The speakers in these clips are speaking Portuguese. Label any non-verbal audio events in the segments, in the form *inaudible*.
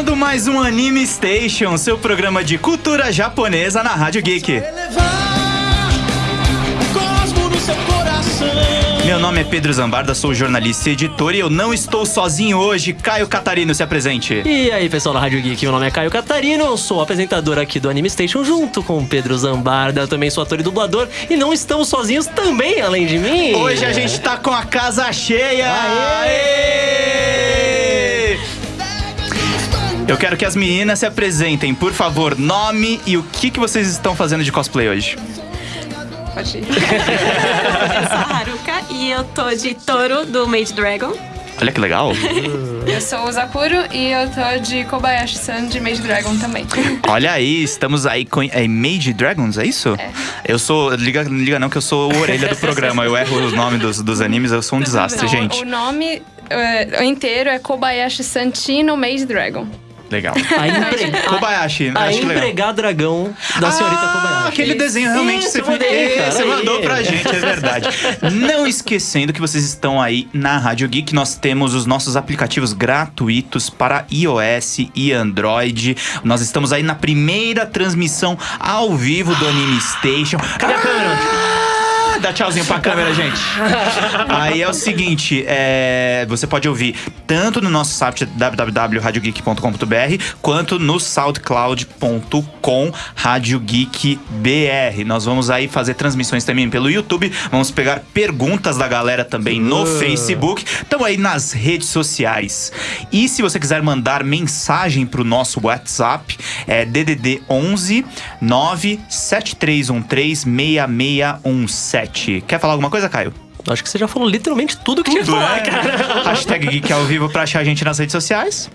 Começando mais um Anime Station, seu programa de cultura japonesa na Rádio Geek. Meu nome é Pedro Zambarda, sou jornalista e editor e eu não estou sozinho hoje. Caio Catarino, se apresente. E aí, pessoal da Rádio Geek, meu nome é Caio Catarino, eu sou apresentador aqui do Anime Station junto com o Pedro Zambarda, eu também sou ator e dublador, e não estamos sozinhos também, além de mim. Hoje a gente tá com a casa cheia. Aê! Eu quero que as meninas se apresentem, por favor, nome e o que, que vocês estão fazendo de cosplay hoje. Pode ir. *laughs* eu sou a Haruka e eu tô de touro do Made Dragon. Olha que legal. Eu sou o Zakuro e eu tô de Kobayashi-san de Mage Dragon também. *laughs* Olha aí, estamos aí com é Mage Dragons, é isso? É. Eu sou. Liga, liga não, que eu sou o orelha do programa. Eu erro os nomes dos, dos animes, eu sou um desastre, Não, gente. O nome é, inteiro é Kobayashi-san Chino Mage Dragon. Legal. A, *laughs* empre... Kobayashi, a, a acho que legal. empregar dragão da senhorita ah, Kobayashi. aquele desenho realmente Isso, você, mandei, cara, você mandou pra gente, é verdade. Não esquecendo que vocês estão aí na Rádio Geek, nós temos os nossos aplicativos gratuitos para iOS e Android. Nós estamos aí na primeira transmissão ao vivo do Anime Station. Cadê a câmera? Dá tchauzinho pra câmera, gente. *laughs* Aí é o seguinte, é, você pode ouvir tanto no nosso site www.radiogeek.com.br quanto no soundcloud.com radiogeekbr. Nós vamos aí fazer transmissões também pelo YouTube, vamos pegar perguntas da galera também no Uh. Facebook, estão aí nas redes sociais. E se você quiser mandar mensagem pro nosso WhatsApp, é DDD 11 97313 6617. Quer falar alguma coisa, Caio? Acho que você já falou literalmente tudo que tinha que falar, né? cara. Hashtag Geek ao vivo pra achar a gente nas redes sociais.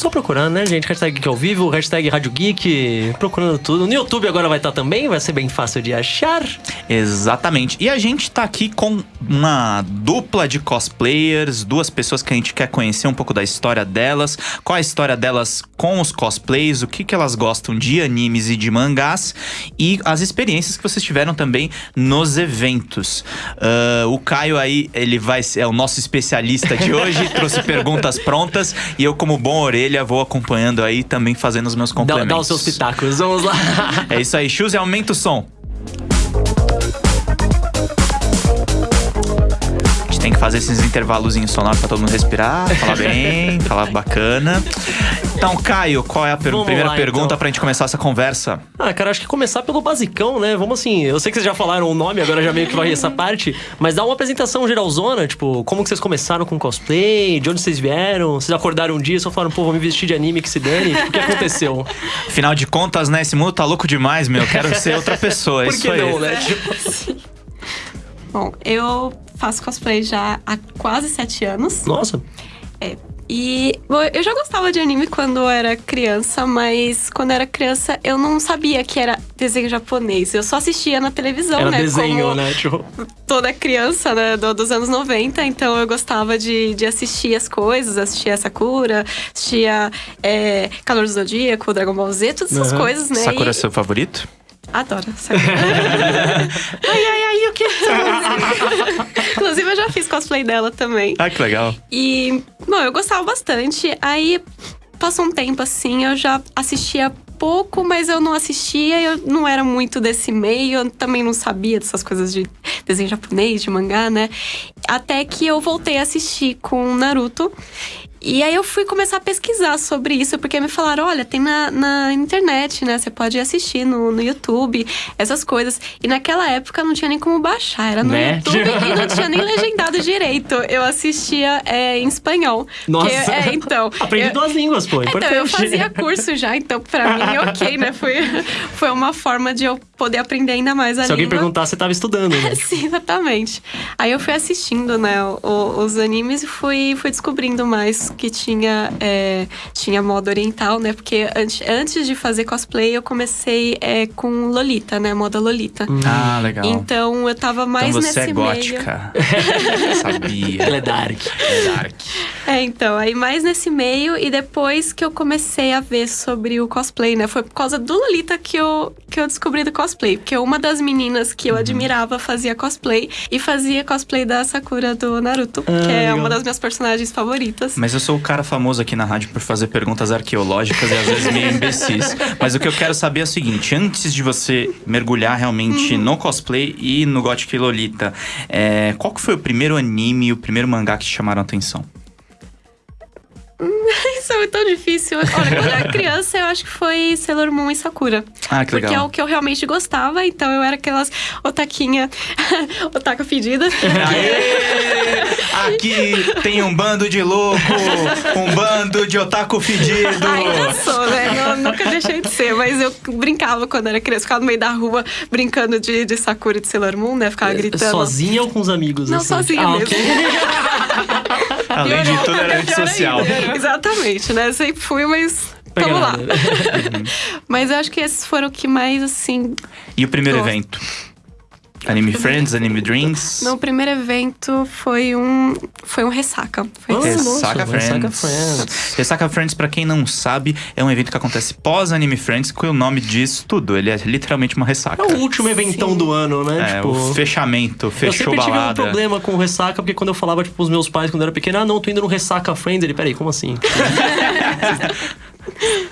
Só procurando, né, gente? Hashtag Geek ao vivo, hashtag Rádio Geek, procurando tudo. No YouTube agora vai estar também, vai ser bem fácil de achar. Exatamente. E a gente tá aqui com uma dupla de cosplayers, duas pessoas que a gente quer conhecer um pouco da história delas, qual a história delas com os cosplays, o que, que elas gostam de animes e de mangás e as experiências que vocês tiveram também nos eventos. Ah, o Caio aí, ele vai ser é o nosso especialista de hoje, *laughs* trouxe perguntas prontas e eu, como bom orelha, vou acompanhando aí também fazendo os meus Dá, complementos. dá os seus pitacos, vamos lá. *laughs* É isso aí, e aumenta o som. A gente tem que fazer esses intervalozinhos sonoros pra todo mundo respirar, falar bem, *laughs* falar bacana. Então, Caio, qual é a per- Vamos primeira lá, pergunta então. pra gente começar essa conversa? Ah, cara, acho que começar pelo basicão, né? Vamos assim, eu sei que vocês já falaram o nome, agora já meio que vai essa parte, mas dá uma apresentação geralzona, tipo, como que vocês começaram com cosplay, de onde vocês vieram, vocês acordaram um dia e só falaram, pô, vou me vestir de anime que se dane, o que aconteceu? *laughs* Afinal de contas, né, esse mundo tá louco demais, meu. Quero ser outra pessoa, *laughs* é Por isso que aí. não, né? Tipo, *laughs* Bom, eu faço cosplay já há quase sete anos. nossa, É. E bom, eu já gostava de anime quando eu era criança, mas quando eu era criança eu não sabia que era desenho japonês. Eu só assistia na televisão, era né? desenho, como né? Tipo, toda criança, né? do- dos anos 90, então eu gostava de, de assistir as coisas, assistia Sakura, assistia é, Calor do Zodíaco, Dragon Ball Z, todas essas Aham. coisas, né? Sakura é E- seu favorito? Adoro Sakura. *laughs* ai, ai, ai, eu quero *laughs* Inclusive, eu já fiz cosplay dela também. Ah, que legal. E, bom, eu gostava bastante. Aí, passou um tempo assim, eu já assistia pouco, mas eu não assistia, eu não era muito desse meio, eu também não sabia dessas coisas de desenho japonês, de mangá, né? Até que eu voltei a assistir com Naruto. E aí eu fui começar a pesquisar sobre isso, porque me falaram, olha, tem na, na internet, né? Você pode assistir no, no YouTube, essas coisas. E naquela época não tinha nem como baixar, era no Né? YouTube e não tinha nem legendado direito. Eu assistia é, em espanhol. Nossa. Que- é, então. aprendi eu, duas línguas, pô, então, importante. eu fazia curso já, então pra mim, ok, né? Foi, *laughs* foi uma forma de eu poder aprender ainda mais a Se alguém língua. perguntar, você tava estudando, né? *laughs* Sim, exatamente. Aí eu fui assistindo, né, os animes e fui, fui descobrindo mais que tinha, é, tinha moda oriental, né? Porque antes, antes de fazer cosplay, eu comecei é, com Lolita, né? Moda Lolita. Ah, legal. Então eu tava mais então você nesse é meio. gótica. *laughs* Sabia. Ela é dark. É dark. É, então, aí mais nesse meio e depois que eu comecei a ver sobre o cosplay, né? Foi por causa do Lolita que eu, que eu descobri do cosplay. Cosplay, porque uma das meninas que eu Uhum. admirava fazia cosplay e fazia cosplay da Sakura do Naruto, que é legal. uma das minhas personagens favoritas. Mas eu sou o cara famoso aqui na rádio por fazer perguntas arqueológicas e às vezes meio imbecis. *laughs* Mas o que eu quero saber é o seguinte: antes de você mergulhar realmente no cosplay e no Gothic Lolita, é, qual que foi o primeiro anime e o primeiro mangá que te chamaram a atenção? *laughs* Isso é tão difícil. Olha, quando eu era criança, eu acho que foi Sailor Moon e Sakura. Ah, que Porque é legal. o que eu realmente gostava, então eu era aquelas otaquinha, *laughs* otaka fedida. Aê! Aqui tem um bando de louco, um bando de otaku fedido. Ainda sou, né? Não- nunca deixei de ser, mas eu brincava quando era criança, ficava no meio da rua brincando de, de Sakura e de Sailor Moon, né? Ficava gritando. Sozinha ou com os amigos? Não, assim? sozinha ah, mesmo. ok. *laughs* Além de tudo, era antissocial. *laughs* Exatamente, né? Sempre fui, mas. Vamos lá. *laughs* Mas eu acho que esses foram o que mais, assim. E o primeiro Gosto. evento? Anime Friends, Anime Dreams? No primeiro evento foi um. Foi um ressaca. Foi nossa, Ressaca Friends. Ressaca Friends. Ressaca Friends, pra quem não sabe, é um evento que acontece pós Anime Friends, que o nome diz tudo. Ele é literalmente uma ressaca. É o último eventão Sim. do ano, né? É, tipo, o fechamento, eu fechou sempre tive um balada. problema com ressaca, porque quando eu falava, tipo, pros meus pais, quando eu era pequeno, ah, não, tô indo no Ressaca Friends. Ele, peraí, como assim? *laughs*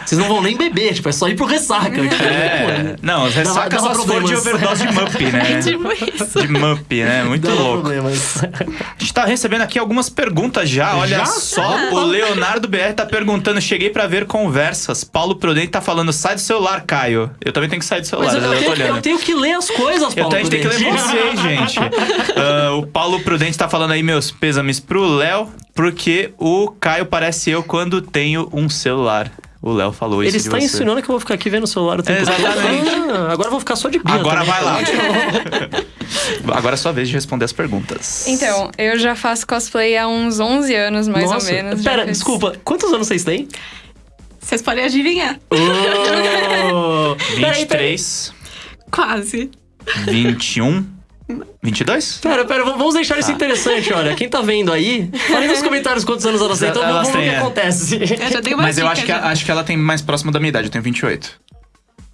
Vocês não vão nem beber, tipo, é só ir pro ressaca. Tipo, É, não, as ressacas só for de overdose de Mup, né? *laughs* Tipo isso. De Mup, né? Muito dava louco. problemas. A gente tá recebendo aqui algumas perguntas já. Olha Já? só, o Leonardo BR tá perguntando: cheguei pra ver conversas. Paulo Prudente tá falando: sai do celular, Caio. Eu também tenho que sair do celular, Mas eu, eu, eu tô tenho, olhando. eu tenho que ler as coisas, Eu Paulo. tenho, a gente tem que ler vocês, gente. *laughs* Ah, o Paulo Prudente tá falando aí meus pêsames pro Léo, porque o Caio parece eu quando tenho um celular. O Léo falou isso Ele de está você. insinuando que eu vou ficar aqui vendo o celular o tempo todo. Exatamente. Ah, agora eu vou ficar só de bia. Agora também. vai lá. *laughs* Agora é sua vez de responder as perguntas. Então, eu já faço cosplay há uns 11 anos, mais Nossa, ou menos. Pera, fiz. desculpa, quantos anos vocês têm? Vocês podem adivinhar. Oh, *laughs* peraí, peraí. 23, Quase. 21, 22? Pera, pera, vamos deixar isso interessante, olha. Quem tá vendo aí, fale nos comentários quantos anos elas têm, então vamos ver o que é. acontece. Eu Mas eu acho que, acho que ela tem mais próximo da minha idade, eu tenho 28.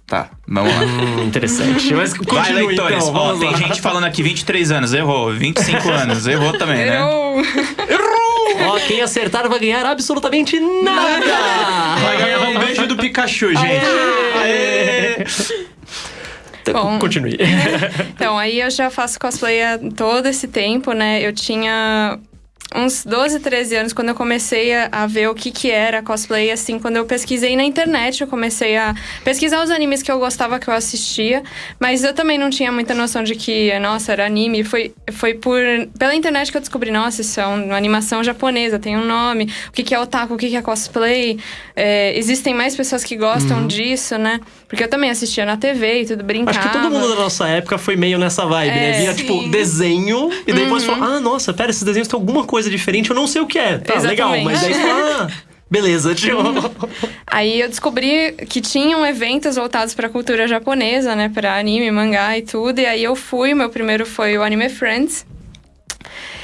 Tá, vamos lá. Hum, interessante. Mas Vai, continue, leitores. então, Ó, tem gente falando aqui 23 anos, errou. 25 anos, errou também, né? Eu... Ó, quem acertar vai ganhar absolutamente nada! Vai ganhar um beijo do Pikachu, gente. Aê! Bom. *laughs* Continue. *laughs* Então, aí eu já faço cosplay há todo esse tempo, né? Eu tinha uns 12, 13 anos quando eu comecei a, a ver o que que era cosplay, assim, quando eu pesquisei na internet, eu comecei a pesquisar os animes que eu gostava, que eu assistia, mas eu também não tinha muita noção de que, nossa, era anime. Foi, foi por, pela internet que eu descobri, nossa, isso é uma animação japonesa, tem um nome, o que que é otaku, o que que é cosplay, é, existem mais pessoas que gostam disso, né? Porque eu também assistia na TV e tudo, brincava. Acho que todo mundo da nossa época foi meio nessa vibe, né? É, Via, sim. tipo, desenho, e depois falou: ah, nossa, pera, esses desenhos têm alguma coisa diferente, eu não sei o que é. Tá, legal, mas daí fala, ah, beleza. *laughs* Aí eu descobri que tinham eventos voltados pra cultura japonesa, né? Pra anime, mangá e tudo. E aí eu fui, meu primeiro foi o Anime Friends.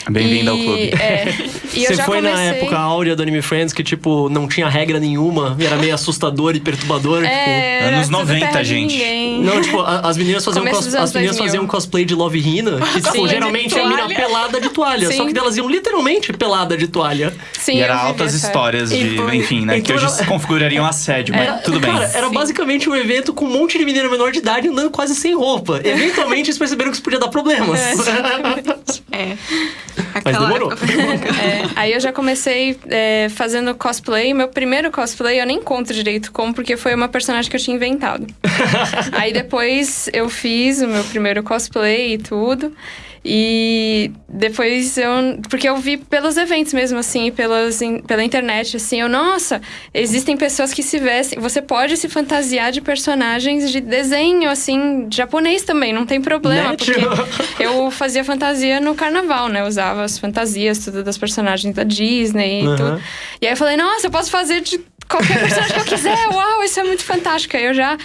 Bem-vindo ao clube. É, *laughs* e eu Você já foi comecei... na época áurea do Anime Friends que, tipo, não tinha regra nenhuma, e era meio assustador e perturbador, É, era Anos tudo 90, terra de gente. ninguém. tipo. Não, tipo, a- as meninas faziam, cos- as meninas 2000. faziam cosplay de Love Hina, que, *laughs* tipo, geralmente é a mina pelada de toalha. Só Sim. que elas iam literalmente pelada de toalha. Sim, e era altas essa histórias de, foi- enfim, né? Então que hoje era- se configurariam assédio, mas tudo bem. Cara, era Sim. basicamente um evento com um monte de menina menor de idade andando quase sem roupa. Eventualmente eles perceberam que isso podia dar problemas. É. *laughs* Mas demorou. *laughs* É, aí eu já comecei é, fazendo cosplay. Meu primeiro cosplay eu nem conto direito como, porque foi uma personagem que eu tinha inventado. *laughs* aí depois eu fiz o meu primeiro cosplay e tudo. E depois eu. Porque eu vi pelos eventos mesmo, assim, pelas, pela internet, assim, eu, nossa, existem pessoas que se vestem. Você pode se fantasiar de personagens de desenho, assim, japonês também, não tem problema. Né, Porque *laughs* eu fazia fantasia no carnaval, né? Usava as fantasias, tudo das personagens da Disney e Aham. tudo. E aí eu falei, nossa, eu posso fazer de qualquer personagem que eu quiser, uau, isso é muito fantástico. Aí eu já.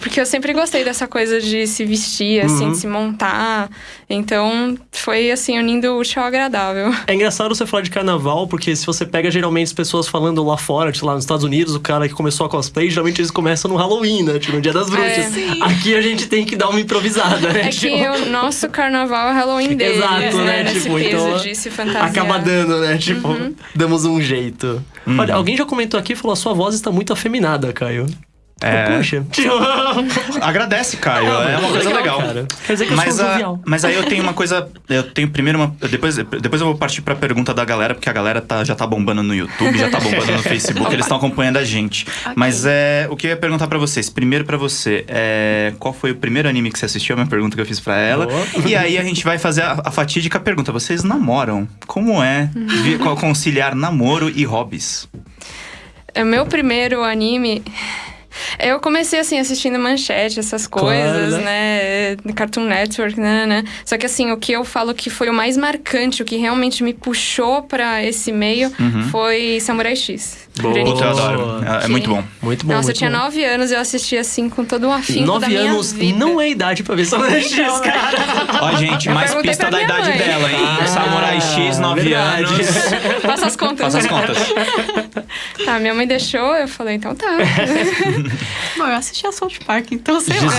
Porque eu sempre gostei dessa coisa de se vestir, assim, Uhum. de se montar. Então, foi assim, unindo o útil ao agradável. *laughs* É engraçado você falar de carnaval, porque se você pega geralmente as pessoas falando lá fora, tipo, lá nos Estados Unidos, o cara que começou a cosplay, geralmente eles começam no Halloween, né? Tipo, no Dia das Bruxas. Aqui a gente tem que dar uma improvisada, né? É que Tipo, o nosso carnaval é Halloween dele. Exato, né? Nesse Tipo, peso então. Acaba dando, né? Tipo, Uhum. damos um jeito. Olha, alguém já comentou aqui e falou: a sua voz está muito afeminada, Caio. É. Puxa. *laughs* Agradece, Caio. é uma coisa legal. Cara. Quer dizer que eu Mas, sou um a- mas aí eu tenho uma coisa. Eu tenho primeiro uma. Depois, depois eu vou partir pra pergunta da galera, porque a galera tá, já tá bombando no YouTube, já tá bombando no Facebook, eles estão acompanhando a gente. Mas é, o que eu ia perguntar pra vocês? Primeiro pra você, é, qual foi o primeiro anime que você assistiu? É uma pergunta que eu fiz pra ela. Boa. E aí a gente vai fazer a, a fatídica pergunta: vocês namoram? Como é vi- conciliar namoro e hobbies? É meu primeiro anime. Eu comecei assim assistindo manchete, essas coisas, Claro, né? Cartoon Network, né, né? Só que assim, o que eu falo que foi o mais marcante, o que realmente me puxou pra esse meio foi Samurai X. Boa. Puta, eu adoro. É, é muito bom. Muito bom. Nossa, eu muito tinha bom. nove anos e eu assisti assim com todo um afinco da Nove minha anos vida. não é idade pra ver Samurai X, cara. Ó, gente, Eu mais pista da idade mãe. dela, hein? Ah, Samurai X, 9 verdade. anos. Faça as contas. Faça as contas. *laughs* Tá, minha mãe deixou, eu falei, então tá. *laughs* Bom, eu assisti a South Park, então sei lá.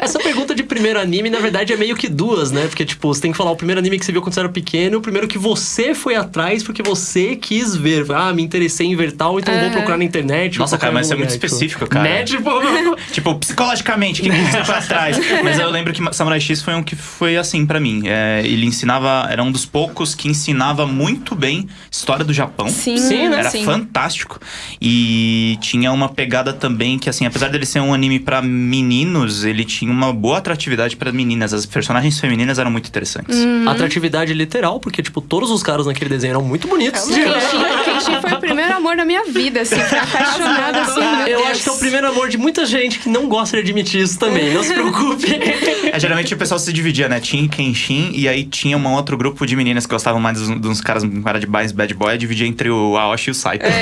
Essa pergunta de primeiro anime, na verdade, é meio que duas, né? Porque, tipo, você tem que falar o primeiro anime que você viu quando você era pequeno, o primeiro que você foi atrás porque você quis ver. Ah, me interessei em ver tal, então vou Aham. procurar na internet. Nossa, cara, mas isso é muito tipo. específico, cara. Né? Tipo. *laughs* Tipo, psicologicamente, o que que você foi atrás? Mas eu lembro que Samurai X foi um que foi assim pra mim. É, ele ensinava, era um dos poucos que ensinava muito bem história do Japão. Sim, Sim, né? Era sim. fantástico. E tinha uma pegada também que, assim, apesar dele ser um anime pra meninos, ele tinha uma boa atratividade pra meninas. As personagens femininas eram muito interessantes. Atratividade literal, porque, tipo, todos os caras naquele desenho eram muito bonitos. Kenshin, *laughs* Kenshin foi o primeiro amor da minha vida, assim, apaixonada, assim, meu Eu Deus. acho que é o primeiro amor de muita gente que não gosta de admitir isso também, não se preocupe. *laughs* É, geralmente o pessoal se dividia, né? Tinha Kenshin e aí tinha um outro grupo de meninas que gostavam mais dos, dos caras com cara de mais bad boy, dividia entre o Aoshi e o Saito. né?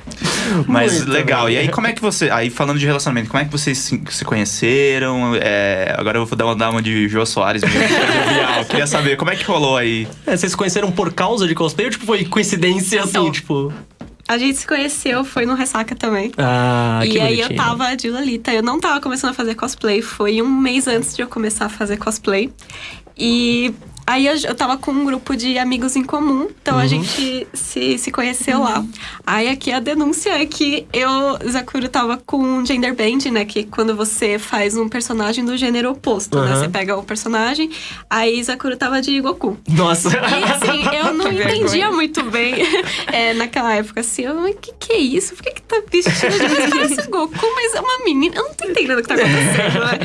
*laughs* Mas Muito legal. bem. E aí, como é que você. Aí, falando de relacionamento, como é que vocês se, se conheceram? É, agora eu vou dar uma, dar uma de Jô Soares mesmo. jovial. Queria saber, como é que rolou aí? É, vocês se conheceram por causa de cosplay ou, tipo, foi coincidência, assim, Não. tipo... A gente se conheceu, foi no Ressaca também. Ah, que e aí eu tava de Lolita. Eu não tava começando a fazer cosplay. Foi um mês antes de eu começar a fazer cosplay. E aí eu, eu tava com um grupo de amigos em comum. Então Uhum. a gente se, se conheceu lá. Aí aqui a denúncia é que eu, Zakuro, tava com um gender band, né? Que quando você faz um personagem do gênero oposto, né? Uhum. Você pega o personagem. Aí Zakuro tava de Goku. Nossa. E assim, eu *laughs* não Que vergonha. entendia muito bem *laughs* é, naquela época, assim, eu, mas que que é isso? Por que que tá vestindo? Gente, parece Goku, mas é uma menina. Eu não tô entendendo o que tá acontecendo, né?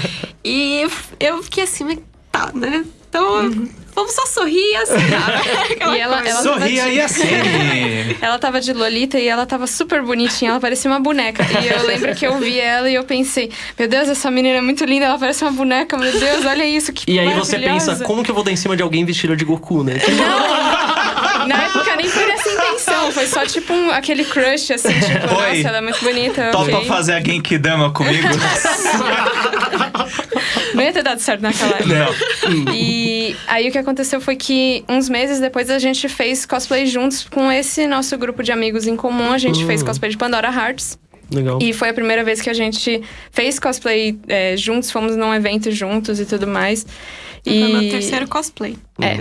E eu fiquei assim, mas tá, né? Então, vamos só sorrir e assinar. *laughs* Aquela E ela- ela- Sorria e acene! *laughs* Ela tava de Lolita e ela tava super bonitinha, ela parecia uma boneca. E eu lembro que eu vi ela e eu pensei, meu Deus, essa menina é muito linda, ela parece uma boneca, meu Deus, olha isso, que E aí você pensa, como que eu vou dar em cima de alguém vestido de Goku, né? Na época nem foi essa intenção, foi só tipo um- aquele crush, assim, tipo, *laughs* Oi. nossa, ela é muito bonita. Topa ok. fazer a Genkidama comigo? Não ia ter dado certo naquela época. Não. E aí o que aconteceu foi que uns meses depois a gente fez cosplay juntos com esse nosso grupo de amigos em comum. A gente fez cosplay de Pandora Hearts. Legal. E foi a primeira vez que a gente fez cosplay é, juntos, fomos num evento juntos e tudo mais. Foi E, meu terceiro cosplay. É.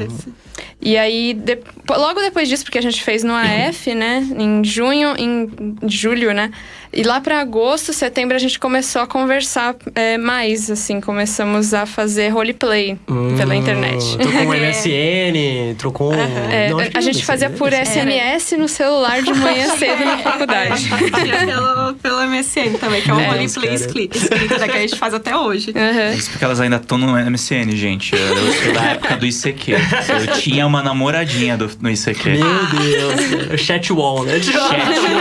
e aí, de- logo depois disso, porque a gente fez no AF, né? Em junho, em julho, né? E lá pra agosto, setembro, a gente começou a conversar é, mais, assim. Começamos a fazer roleplay pela internet. Hum, Trocou um *laughs* MSN, trocou. É, Não, acho que a gente fazia por SMS no celular de manhã cedo na faculdade. *laughs* Pelo, pelo MSN também, que é um É, roleplay cara. escrito, escrito né, que a gente faz até hoje. Aham. Isso porque elas ainda estão no MSN, gente. Eu sou da época do ICQ. Eu tinha uma namoradinha do, no ICQ. Meu Deus. *laughs* cara. Chat wall, né? Chat,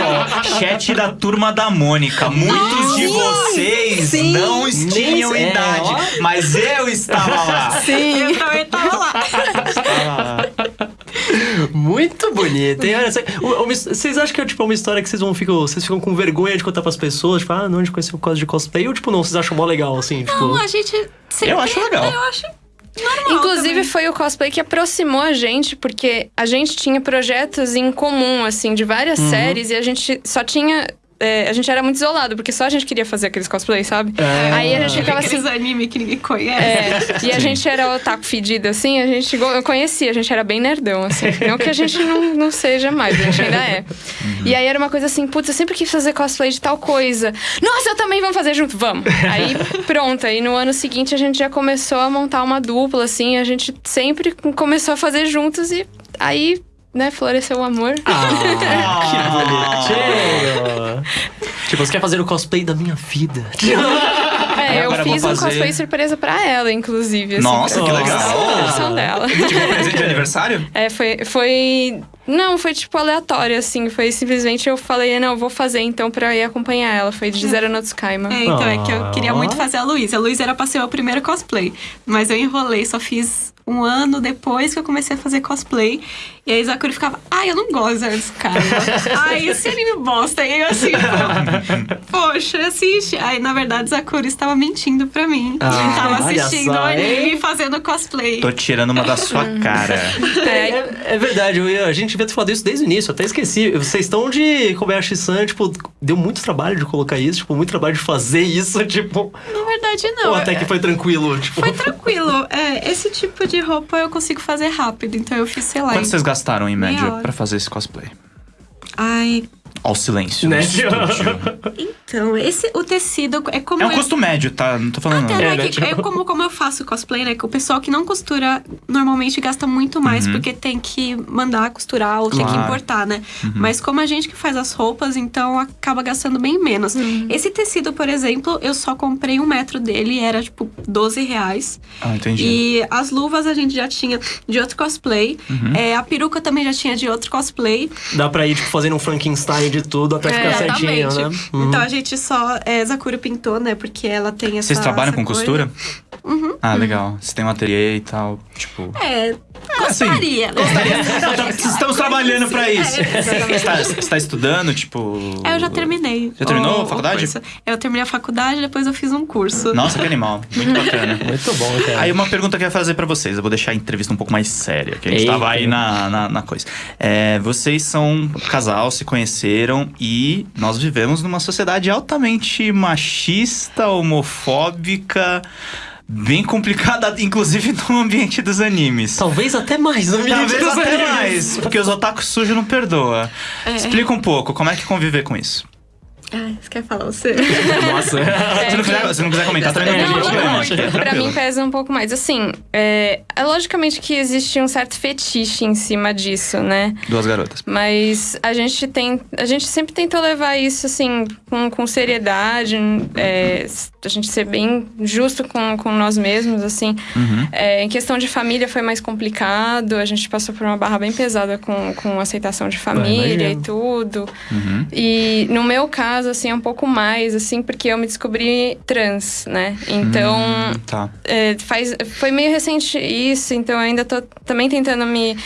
ó, chat da turma da Mônica. Muitos de vocês não tinham é, idade, ó. mas eu estava lá. *laughs* Sim. Eu também. Estava lá. Muito bonito, hein? Olha, cê- uma- uma his- Vocês acham que é tipo uma história que vocês vão ficam, vocês ficam com vergonha de contar pras pessoas? Tipo, ah, não, a gente conheceu por causa de cosplay? Ou tipo, não, vocês acham mó legal, assim? Tipo... Não, a gente sempre... Eu acho legal. Eu acho normal Inclusive, também. foi o cosplay que aproximou a gente, porque a gente tinha projetos em comum, assim, de várias séries, e a gente só tinha. É, a gente era muito isolado, porque só a gente queria fazer aqueles cosplays, sabe? É. Aí a gente ficava assim. Aqueles anime que ninguém conhece. É, *laughs* e a gente era otaku fedido, assim, a gente eu conhecia, a gente era bem nerdão, assim. Não que a gente não, não seja mais, a gente ainda é. E aí era uma coisa assim, putz, eu sempre quis fazer cosplay de tal coisa. Nossa, eu também vamos fazer junto, vamos. Aí pronto, aí no ano seguinte a gente já começou a montar uma dupla, assim, a gente sempre começou a fazer juntos e aí, né, floresceu o amor. Ah, *laughs* que bonitinho! tipo, você quer fazer o cosplay da minha vida? É, eu agora eu vou fiz um fazer- cosplay surpresa pra ela, inclusive. Assim, Nossa, que legal. a versão dela. Tipo, um presente de aniversário? É, foi, foi. Não, foi tipo aleatório, assim. Foi simplesmente eu falei, não, eu vou fazer então pra ir acompanhar ela. Foi de Zero no Tsukaima. É, então é que eu Ah. queria muito fazer a Luísa. A Luísa era pra ser o primeiro cosplay. Mas eu enrolei, só fiz um ano depois que eu comecei a fazer cosplay. E aí Zakuri ficava, ai, eu não gosto desse cara. *laughs* ai, esse anime bosta. E aí eu assim, pô, poxa, assiste. Aí, na verdade, Zakuri estava mentindo pra mim. Ah, Ele tava olha assistindo o só, anime hein? e fazendo cosplay. Tô tirando uma da sua *laughs* cara. É, é- é verdade, eu a gente devia ter falado isso desde o início, até esqueci. Vocês estão de Kobayashi-san, tipo, deu muito trabalho de colocar isso, tipo, muito trabalho de fazer isso, *laughs* tipo. Na verdade, não. ou até que foi tranquilo, tipo. Foi tranquilo. É, esse tipo de roupa eu consigo fazer rápido. Então eu fiz, sei lá. Quanto vocês gastaram em média pra fazer esse cosplay? Ai, Ó o silêncio. Né? então, esse, o tecido é como. É um eu- custo médio, tá? Não tô falando. Até, não. né, É, né, que- é tipo- como, como eu faço cosplay, né? Que o pessoal que não costura normalmente gasta muito mais, porque tem que mandar costurar ou tem que Claro. importar, né? Mas como a gente que faz as roupas, então acaba gastando bem menos. Esse tecido, por exemplo, eu só comprei um metro dele, era tipo 12 reais. Ah, entendi. E as luvas a gente já tinha de outro cosplay. É, a peruca também já tinha de outro cosplay. Dá pra ir, tipo, fazendo um Frankenstein de tudo até ficar certinho, né? Uhum. Então a gente só. É, Zakura pintou, né? Porque ela tem essa. Vocês trabalham essa com coisa. costura? Ah, legal. Você tem um ateliê e tal, tipo... É, gostaria, né? Estamos trabalhando pra isso. É, Você tá, você tá estudando, tipo... É, eu já terminei. Já terminou o- a faculdade? Eu terminei a faculdade, depois eu fiz um curso. Nossa, que animal. Muito bacana. *laughs* Muito bom, cara. Aí uma pergunta que eu ia fazer pra vocês, eu vou deixar a entrevista um pouco mais séria, que a gente Eita. tava aí na, na, na coisa. É, vocês são um casal, se conheceram e nós vivemos numa sociedade altamente machista, homofóbica, bem complicada, *laughs* inclusive no ambiente dos animes. Talvez até mais, não me Talvez diga até isso. mais, porque os otakus sujos não perdoa. Explica um pouco, como é que conviver com isso? Ai, você quer falar você? Nossa. *laughs* se, não quiser, se não quiser comentar, também não Não, não, problema. não, acho que é Pra mim pesa um pouco mais. Assim, é, é logicamente que existe um certo fetiche em cima disso, né? Duas garotas. Mas a gente tem. A gente sempre tentou levar isso, assim, com, com seriedade. é, a gente ser bem justo com, com nós mesmos, assim. Uhum. É, em questão de família foi mais complicado. A gente passou por uma barra bem pesada com, com aceitação de família e tudo. Uhum. E no meu caso, assim, é um pouco mais, assim, porque eu me descobri trans, né? Então, Hum, tá. é, faz, foi meio recente isso, então eu ainda tô também tentando me,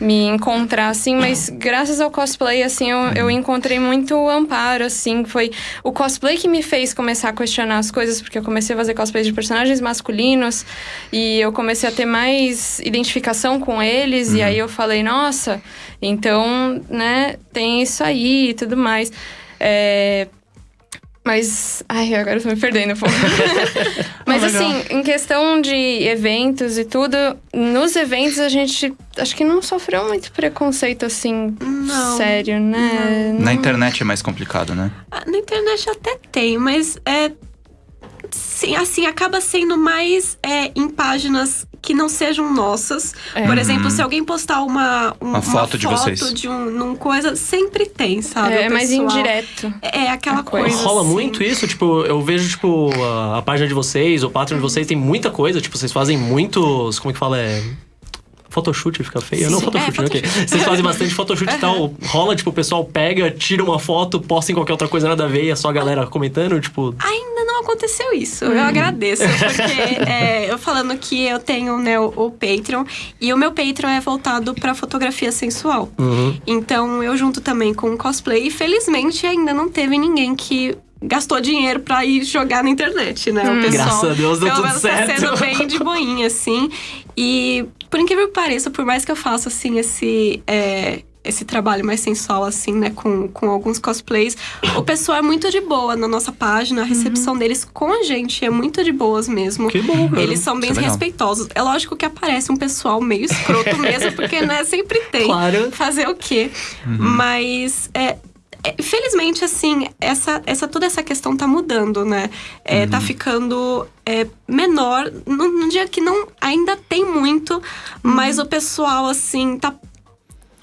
me encontrar, assim, mas graças ao cosplay, assim, eu, eu encontrei muito amparo, assim, foi o cosplay que me fez começar a questionar as coisas, porque eu comecei a fazer cosplays de personagens masculinos e eu comecei a ter mais identificação com eles, e aí eu falei, nossa, então, né, tem isso aí e tudo mais. É, mas. Ai, agora eu tô me perdendo um *laughs* pouco. Mas legal. assim, em questão de eventos e tudo, nos eventos a gente acho que não sofreu muito preconceito assim, Não. sério, né? Na Não- internet é mais complicado, né? Ah, Na internet até tem, mas é. Sim, assim, acaba sendo mais é, em páginas que não sejam nossas. É. Por exemplo, se alguém postar uma, um- Uma foto de vocês. de um, num coisa, sempre tem, sabe? É, mais indireto. É aquela A coisa. coisa. Rola assim. muito isso, tipo, eu vejo, tipo, a, a página de vocês, o Patreon de vocês tem muita coisa, tipo, vocês fazem muitos, como é que fala, é... Photoshoot fica feio? Não, Sim, photoshoot, é, ok. Vocês fazem bastante photoshoot e *laughs* tal. Rola, tipo, o pessoal pega, tira uma foto, posta em qualquer outra coisa nada a ver e é só a galera comentando, tipo... Ainda não aconteceu isso. Eu agradeço, *laughs* porque é, eu falando que eu tenho né, o, o Patreon, e o meu Patreon é voltado pra fotografia sensual. Então eu junto também com o cosplay, e felizmente ainda não teve ninguém que gastou dinheiro pra ir jogar na internet, né? O pessoal, Graças a Deus deu tudo certo. Tá sendo bem de boinha, assim. E por incrível que pareça, por mais que eu faça, assim, esse. é, esse trabalho mais sensual, assim, né, com, com alguns cosplays. O pessoal é muito de boa na nossa página, a recepção deles com a gente é muito de boas mesmo. Que bom, cara. Eles são bem Isso é legal. respeitosos. É lógico que aparece um pessoal meio escroto *laughs* mesmo, porque, né, sempre tem. Claro. Fazer o quê? Mas, é, é, felizmente, assim, essa, essa, toda essa questão tá mudando, né? É, Tá ficando é, menor. Num, num dia que não ainda tem muito, mas o pessoal, assim, tá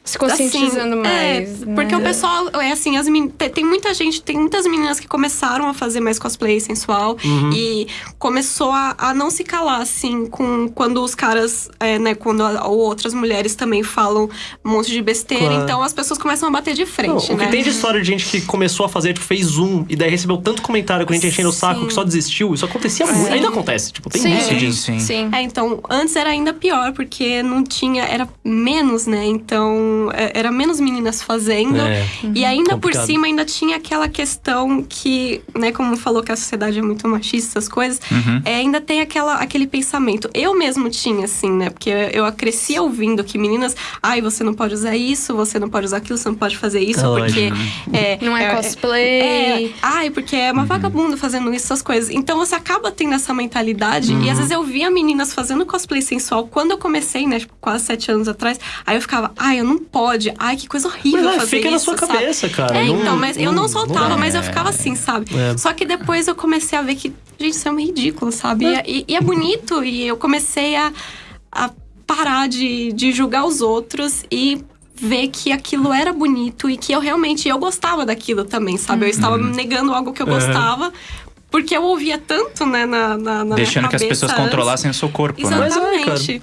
Se conscientizando assim, mais. É, né? porque o pessoal, é assim, as men- tem, muita gente, tem muitas meninas que começaram a fazer mais cosplay sensual e começou a, a não se calar, assim, com quando os caras, é, né, quando a- ou outras mulheres também falam um monte de besteira. Claro. Então as pessoas começam a bater de Não, frente, o né? que tem de história de gente que começou a fazer, tipo, fez zoom e daí recebeu tanto comentário com a gente enchendo o saco que só desistiu. Isso acontecia muito. Sim. Ainda acontece. Tipo, tem Sim. muito Sim, disso. sim. Sim. É, então, antes era ainda pior, porque não tinha, era menos, né? Então, é, era menos meninas fazendo. É. E ainda Complicado. por cima, ainda tinha aquela questão que, né, como falou que a sociedade é muito machista, essas coisas, Uhum. é, ainda tem aquela, aquele pensamento. Eu mesmo tinha, assim, né? Porque eu, eu cresci ouvindo que meninas, ai, você não pode usar isso, você não pode usar aquilo, você não pode fazer isso, É porque. É, Não é cosplay. é, ai, porque é uma Uhum. vagabunda fazendo isso, essas coisas. Então você acaba tendo essa mentalidade. E às vezes eu via meninas fazendo cosplay sensual. Quando eu comecei, né, tipo, quase sete anos atrás, aí eu ficava, ai, eu não pode. Ai, que coisa horrível Mas, é, fazer fica isso. na sua sabe? cabeça, cara. É, Não- então, mas eu não soltava, dá. mas eu ficava assim, sabe? É. Só que depois eu comecei a ver que, gente, isso é um ridículo, sabe? E, e- e é bonito. E eu comecei a, a parar de, de julgar os outros e ver que aquilo era bonito e que eu realmente eu gostava daquilo também, sabe? Eu estava negando algo que eu Uhum. gostava. Porque eu ouvia tanto, né, na, na, na Deixando minha que as pessoas antes. controlassem o seu corpo, né? Mas é, Exatamente.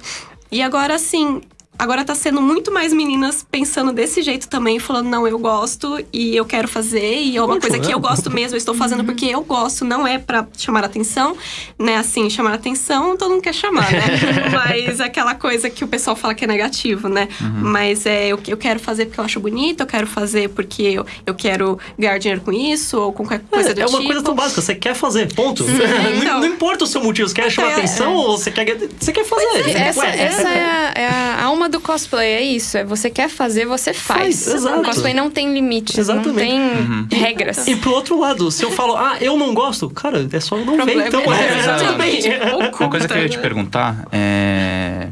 e agora, assim, agora tá sendo muito mais meninas pensando desse jeito também, falando, não, eu gosto e eu quero fazer, e é uma coisa que eu gosto mesmo, eu estou fazendo porque eu gosto, não é pra chamar atenção, né? Assim, chamar atenção, todo mundo quer chamar, né? *laughs* Mas aquela coisa que o pessoal fala que é negativo, né? Mas é, eu, eu quero fazer porque eu acho bonito, eu quero fazer porque eu, eu quero ganhar dinheiro com isso, ou com qualquer coisa do é uma tipo. coisa tão básica, você quer fazer, ponto. *laughs* não, então. não importa o seu motivo, você quer chamar é, atenção é. ou você quer, você quer fazer. Essa, Ué, essa é, a, é a alma do cosplay, é isso. É você quer fazer, você faz. Faz, exato. O cosplay não tem limites, Exatamente. não tem regras. E pro outro lado, se eu falo, ah, eu não gosto, cara, é só eu não ver, então é- é. Exatamente. *laughs* Uma coisa que eu ia te perguntar é.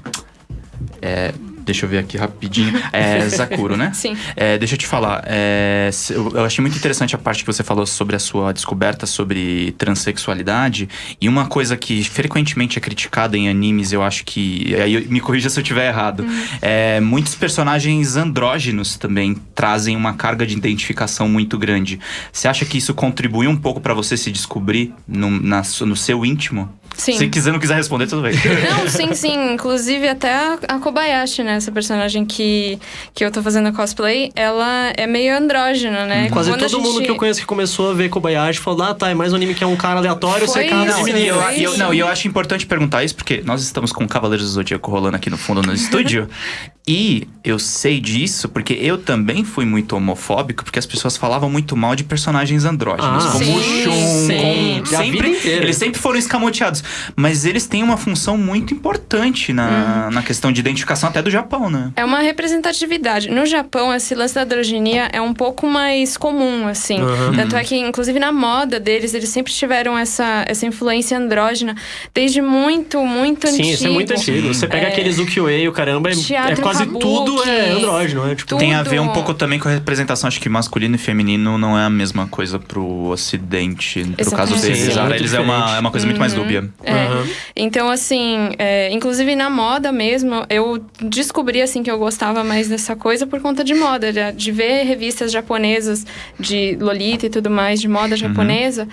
é, deixa eu ver aqui rapidinho. *laughs* É Zakuro, né? Sim. É, deixa eu te falar. é, eu, achei muito interessante a parte que você falou sobre a sua descoberta sobre transexualidade. E uma coisa que frequentemente é criticada em animes, eu acho que. Aí me corrija se eu estiver errado. É, muitos personagens andrógenos também trazem uma carga de identificação muito grande. Você acha que isso contribui um pouco pra você se descobrir no, na no seu íntimo? Sim. Se quiser, não quiser responder, tudo bem. *laughs* Não, sim, sim. Inclusive, até a, a Kobayashi, né? Essa personagem que, que eu tô fazendo cosplay, ela é meio andrógena, né? Quase Quando todo mundo gente- que eu conheço que começou a ver Kobayashi falou, ah, tá, é mais um anime que é um cara aleatório Foi secado isso. de Não, e menino. eu, e eu- não, e eu acho importante perguntar isso, porque nós estamos com Cavaleiros do Zodíaco rolando aqui no fundo no estúdio. *laughs* e eu sei disso porque eu também fui muito homofóbico, porque as pessoas falavam muito mal de personagens andrógenos, Ah, como o sim, Shun, sim, como sempre, eles sempre foram escamoteados. Mas eles têm uma função muito importante na, na questão de identificação até do Japão, né? É uma representatividade. No Japão, esse lance da androginia é um pouco mais comum, assim. Uhum. Tanto é que, inclusive, na moda deles, eles sempre tiveram essa, essa influência andrógena desde muito, muito Sim, antigo. isso é muito antigo. Você pega aqueles ukiyo-e, o caramba, é, é quase tudo é andrógeno, né? Tipo, tudo. Tem a ver um pouco também com a representação, acho que masculino e feminino não é a mesma coisa pro ocidente, pro caso deles. Sim, é Para eles é uma, é uma coisa muito mais dúbia. É. Aham. Então, assim, é, inclusive na moda mesmo, eu descobri, assim, que eu gostava mais dessa coisa por conta de moda, de, de ver revistas japonesas de Lolita e tudo mais, de moda japonesa.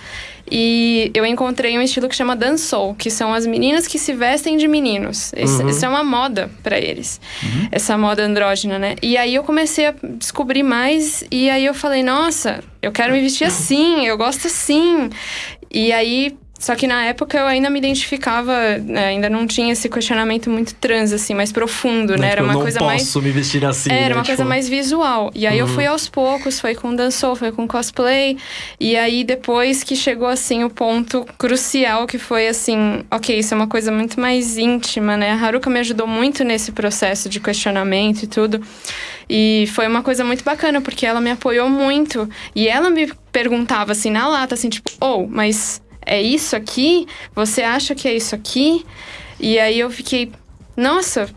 E eu encontrei um estilo que chama Dansou, que são as meninas que se vestem de meninos. Isso, Uhum. isso é uma moda pra eles. Essa moda andrógena, né? E aí eu comecei a descobrir mais e aí eu falei, nossa, eu quero me vestir assim, eu gosto assim. E aí só que na época eu ainda me identificava, né, ainda não tinha esse questionamento muito trans, assim, mais profundo, né? Tipo, Era eu uma não coisa posso mais. me vestir assim. Era né? uma coisa Tipo, mais visual. E aí eu fui aos poucos, foi com dançou, foi com cosplay. E aí depois que chegou assim o ponto crucial que foi assim, ok, isso é uma coisa muito mais íntima, né? A Haruka me ajudou muito nesse processo de questionamento e tudo. E foi uma coisa muito bacana, porque ela me apoiou muito. E ela me perguntava assim na lata, assim, tipo, oh, mas é isso aqui? Você acha que é isso aqui? E aí eu fiquei, nossa,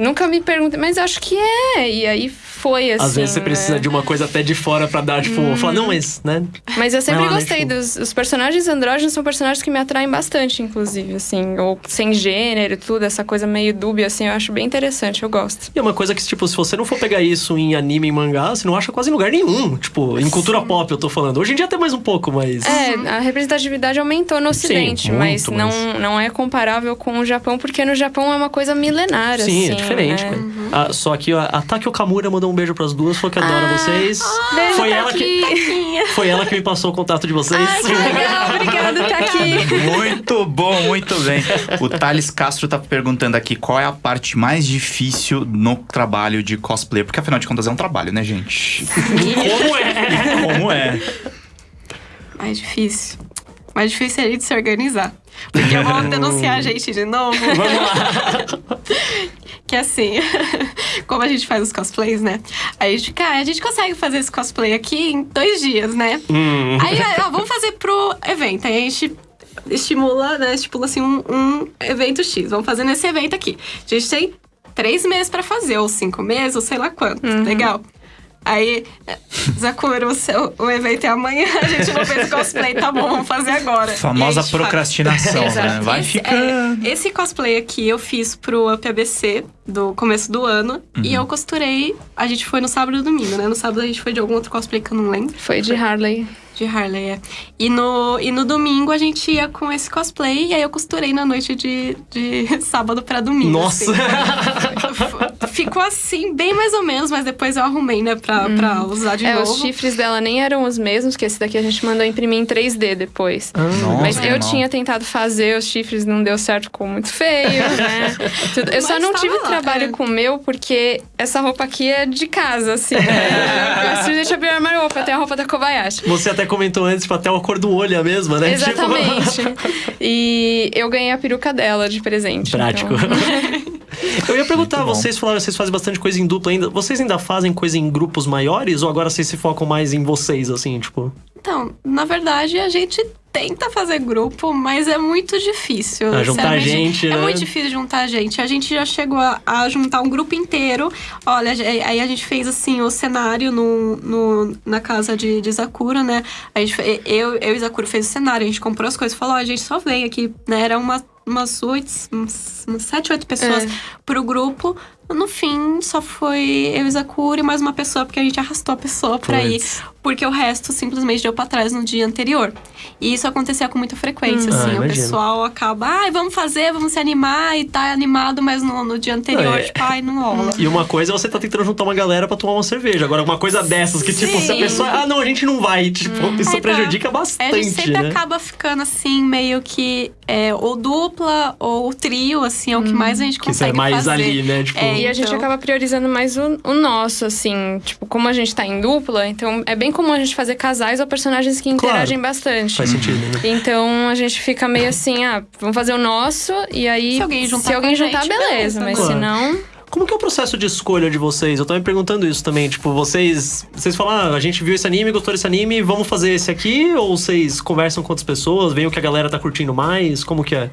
nunca me perguntei, mas acho que é. E aí foi assim. Às vezes você né? precisa de uma coisa até de fora pra dar, tipo, falar, não, mas, né? Mas eu sempre lá, né, gostei tipo- dos os personagens andrógenos, são personagens que me atraem bastante, inclusive, assim, ou sem gênero, e tudo, essa coisa meio dúbia, assim, eu acho bem interessante, eu gosto. E é uma coisa que, tipo, se você não for pegar isso em anime e mangá, você não acha quase em lugar nenhum. Tipo, em cultura pop eu tô falando. Hoje em dia até mais um pouco, mas. É, a representatividade aumentou no Ocidente, mas, muito, não, mas- não é comparável com o Japão, porque no Japão é uma coisa milenária, Sim, assim. é diferente, cara. Ah, só que a, a Taki Okamura mandou um beijo pras duas, falou que adora vocês. Beijo, foi, ela que, Taquinha. foi ela que me passou o contato de vocês. Ai, que legal, obrigada, *laughs* tá aqui. Muito bom, muito bem. O Thales Castro tá perguntando aqui qual é a parte mais difícil no trabalho de cosplay. Porque afinal de contas é um trabalho, né, gente? Como é? Como é? Mais difícil. Mais difícil é a gente se organizar. Porque vão denunciar a gente de novo. *laughs* Vamos lá. *laughs* Que assim, *laughs* como a gente faz os cosplays, né? Aí a gente, cara, a gente consegue fazer esse cosplay aqui em dois dias, né? Hum. Aí, ó, vamos fazer pro evento. Aí a gente estimula, né? Estipula assim um, um evento X. Vamos fazer nesse evento aqui. A gente tem três meses pra fazer, ou cinco meses, ou sei lá quanto. Legal. Aí, Zakura, o, seu, o evento é amanhã, a gente não fez cosplay, tá bom, vamos fazer agora. Famosa faz. procrastinação, *laughs* né? Vai esse, ficando. é, esse cosplay aqui eu fiz pro UpABC do começo do ano. E eu costurei. A gente foi no sábado e domingo, né? No sábado a gente foi de algum outro cosplay que eu não lembro. Foi de Harley. De Harley, é. E no, e no domingo a gente ia com esse cosplay. E aí eu costurei na noite de, de *laughs* sábado pra domingo. Nossa! assim. Ficou assim, bem mais ou menos, mas depois eu arrumei, né, pra, pra usar de é, novo. os chifres dela nem eram os mesmos, que esse daqui a gente mandou imprimir em 3D depois. Nossa, Mas eu não. tinha tentado fazer os chifres, não deu certo, ficou muito feio, *laughs* né? Eu só Mas não tava tive lá, trabalho é. com o meu, porque essa roupa aqui é de casa, assim. Né? *laughs* Eu simplesmente abri o armário, opa, tem a roupa da Kobayashi. Você até comentou antes, tipo, até a cor do olho é a mesma, né? Tipo, Exatamente. *laughs* E eu ganhei a peruca dela de presente. Prático. então. Eu ia perguntar, Muito bom. Vocês falaram, vocês fazem bastante coisa em dupla ainda. Vocês ainda fazem coisa em grupos maiores ou agora vocês se focam mais em vocês, assim, tipo? Então, na verdade, a gente tenta fazer grupo, mas é muito difícil. Ah, juntar sinceramente. gente, É né? muito difícil juntar gente. A gente já chegou a, a juntar um grupo inteiro. Olha, aí a gente fez assim o cenário no, no, na casa de, de Sakura, né? A gente, eu, eu e Sakura fez o cenário, a gente comprou as coisas, falou, ó, a gente só vem aqui, né? Era uma, umas oito, umas, umas sete, oito pessoas É. pro grupo. No fim, só foi eu e e mais uma pessoa, porque a gente arrastou a pessoa pra ir Puts. Porque o resto simplesmente deu pra trás no dia anterior. E isso acontecia com muita frequência, Hum. assim. Ah, o imagino. pessoal acaba, ai, vamos fazer, vamos se animar e tá animado, mas no, no dia anterior, é- tipo, ai, não *laughs* rola. E uma coisa é você tá tentando juntar uma galera pra tomar uma cerveja. Agora, uma coisa dessas que, tipo, se a Sim. pessoa. Ah, não, a gente não vai. Tipo, isso Aí tá. prejudica É, bastante, a gente sempre né? acaba ficando assim, meio que é, ou dupla ou trio, assim, é o que mais a gente Que isso é consegue mais fazer. ali, né? Tipo, É, E a gente Então- acaba priorizando mais o, o nosso, assim. Tipo, como a gente tá em dupla, então é bem comum a gente fazer casais ou personagens que Claro. interagem bastante. faz sentido, né? Então a gente fica meio assim, ah, vamos fazer o nosso e aí. Se alguém juntar se alguém juntar, gente, beleza. beleza, Mas claro. se não. Como que é o processo de escolha de vocês? Eu tava me perguntando isso também. Tipo, vocês. Vocês falam, ah, a gente viu esse anime, gostou desse anime, vamos fazer esse aqui? Ou vocês conversam com outras pessoas, veem o que a galera tá curtindo mais? Como que é?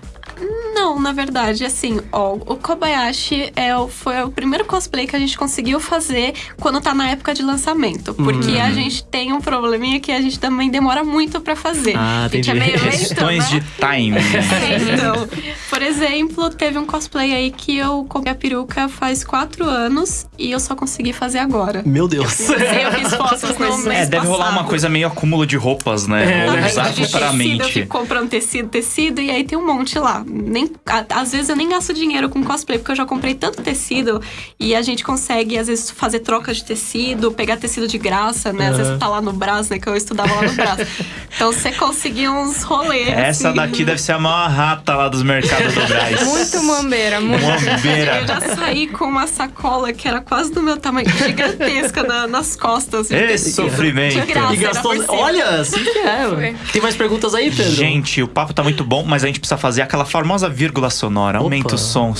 Não, na verdade, assim, ó, o Kobayashi é, o- foi o primeiro cosplay que a gente conseguiu fazer quando tá na época de lançamento. Porque Uhum. a gente tem um probleminha que a gente também demora muito pra fazer. Ah, a gente é meio lento, Questões né? de time. *laughs* Então, por exemplo, teve um cosplay aí que eu comprei a peruca faz quatro anos e eu só consegui fazer agora. Meu Deus. Sim, eu fiz fotos no *laughs* mês É, deve rolar passado. uma coisa meio acúmulo de roupas, né? É, Ou usar eu futuramente. fico comprando tecido, tecido, e aí tem um monte lá. Nem às vezes eu nem gasto dinheiro com cosplay, porque eu já comprei tanto tecido e a gente consegue, às vezes, fazer troca de tecido, pegar tecido de graça, né? Às Aham. vezes tá lá no braço, né? Que eu estudava lá no braço. *laughs* Então você conseguia uns rolês. Essa assim. daqui deve ser a maior rata lá dos mercados do Braz. Muito mambeira, muito. Mombeira. Eu já saí com uma sacola que era quase do meu tamanho, gigantesca na- nas costas. Esse sofrimento. De graça. E gastou. era por cima. Olha, assim que é. Tem mais perguntas aí, Pedro? Gente, o papo tá muito bom, mas a gente precisa fazer aquela famosa vírgula sonora. Aumenta Opa. o som,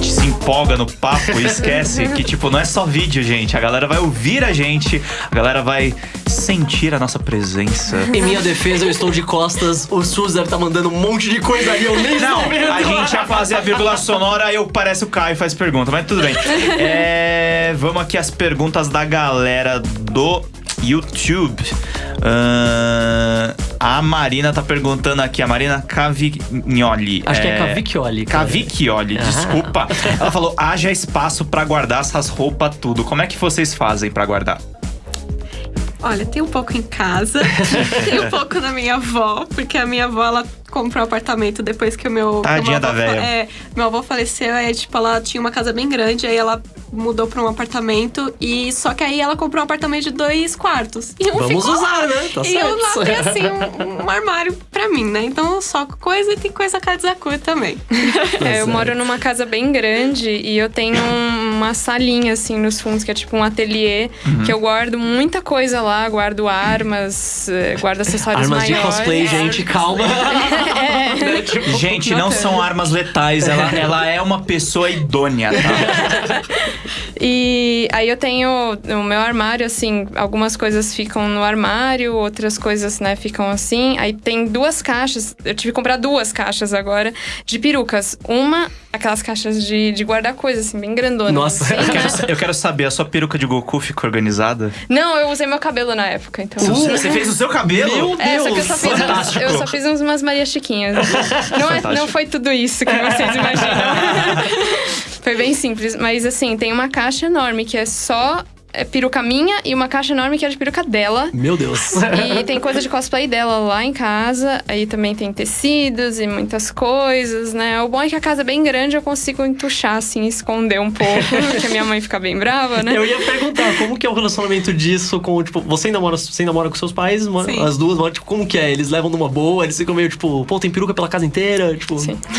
gente se empolga no papo e esquece que, tipo, não é só vídeo, gente. A galera vai ouvir a gente, a galera vai sentir a nossa presença. Em minha defesa, eu estou de costas. O SUS deve estar mandando um monte de coisa ali. Eu nem Não, a gente ia fazer a vírgula sonora, eu parece o Caio e faz pergunta, mas tudo bem. É, vamos aqui às perguntas da galera do YouTube. Ahn, a Marina tá perguntando aqui, a Marina Cavignoli. Acho que é Cavicchioli. cara. Cavicchioli, Ah. desculpa. Ela falou: haja espaço pra guardar essas roupas tudo. Como é que vocês fazem pra guardar? Olha, tem um pouco em casa, *laughs* tem um pouco na minha avó, porque a minha avó, ela comprou um apartamento depois que o meu... Tadinha meu da avô véia. É, meu avô faleceu, aí, tipo, ela tinha uma casa bem grande, aí ela mudou pra um apartamento, e só que aí ela comprou um apartamento de dois quartos. E um Vamos ficou usar, lá. né? Tá e eu certo. lá tenho, assim, um, *laughs* um armário pra mim, né? Então eu soco coisa e tem coisa Kazaku também. É, eu moro numa casa bem grande e eu tenho um- uma salinha, assim, nos fundos, que é tipo um ateliê, Uhum. que eu guardo muita coisa lá, guardo armas, eh, guardo acessórios Armas de maiores. cosplay, gente, calma. Né, *laughs* tipo, Gente, não são armas letais, ela, *laughs* ela é uma pessoa idônea, tá? *laughs* E aí eu tenho o meu armário, assim, algumas coisas ficam no armário, outras coisas, né, ficam assim. Aí tem duas caixas, eu tive que comprar duas caixas agora de perucas. Uma, aquelas caixas de, de guardar coisas, assim, bem grandonas. Nossa. assim, Eu né? quero, eu quero saber, a sua peruca de Goku ficou organizada? Não, eu usei meu cabelo na época, então. Você fez o seu cabelo? Meu É, só que eu Deus, só fiz, fantástico. eu só fiz uns- umas Maria Chiquinhas. Não, é, não foi tudo isso que vocês imaginam. *laughs* foi bem simples. Mas assim, tem uma caixa enorme que é só é, peruca minha e uma caixa enorme que é de peruca dela. Meu Deus. E tem coisa de cosplay dela lá em casa. Aí também tem tecidos e muitas coisas, né? O bom é que a casa é bem grande, eu consigo entuchar, assim, esconder um pouco. *laughs* Porque a minha mãe fica bem brava, né? Eu ia perguntar, como que é o relacionamento disso com, tipo, você ainda mora, você ainda mora com seus pais, Sim. as duas moram, tipo, como que é? Eles levam numa boa, eles ficam meio, tipo, pô, tem peruca pela casa inteira, tipo... Sim. *laughs*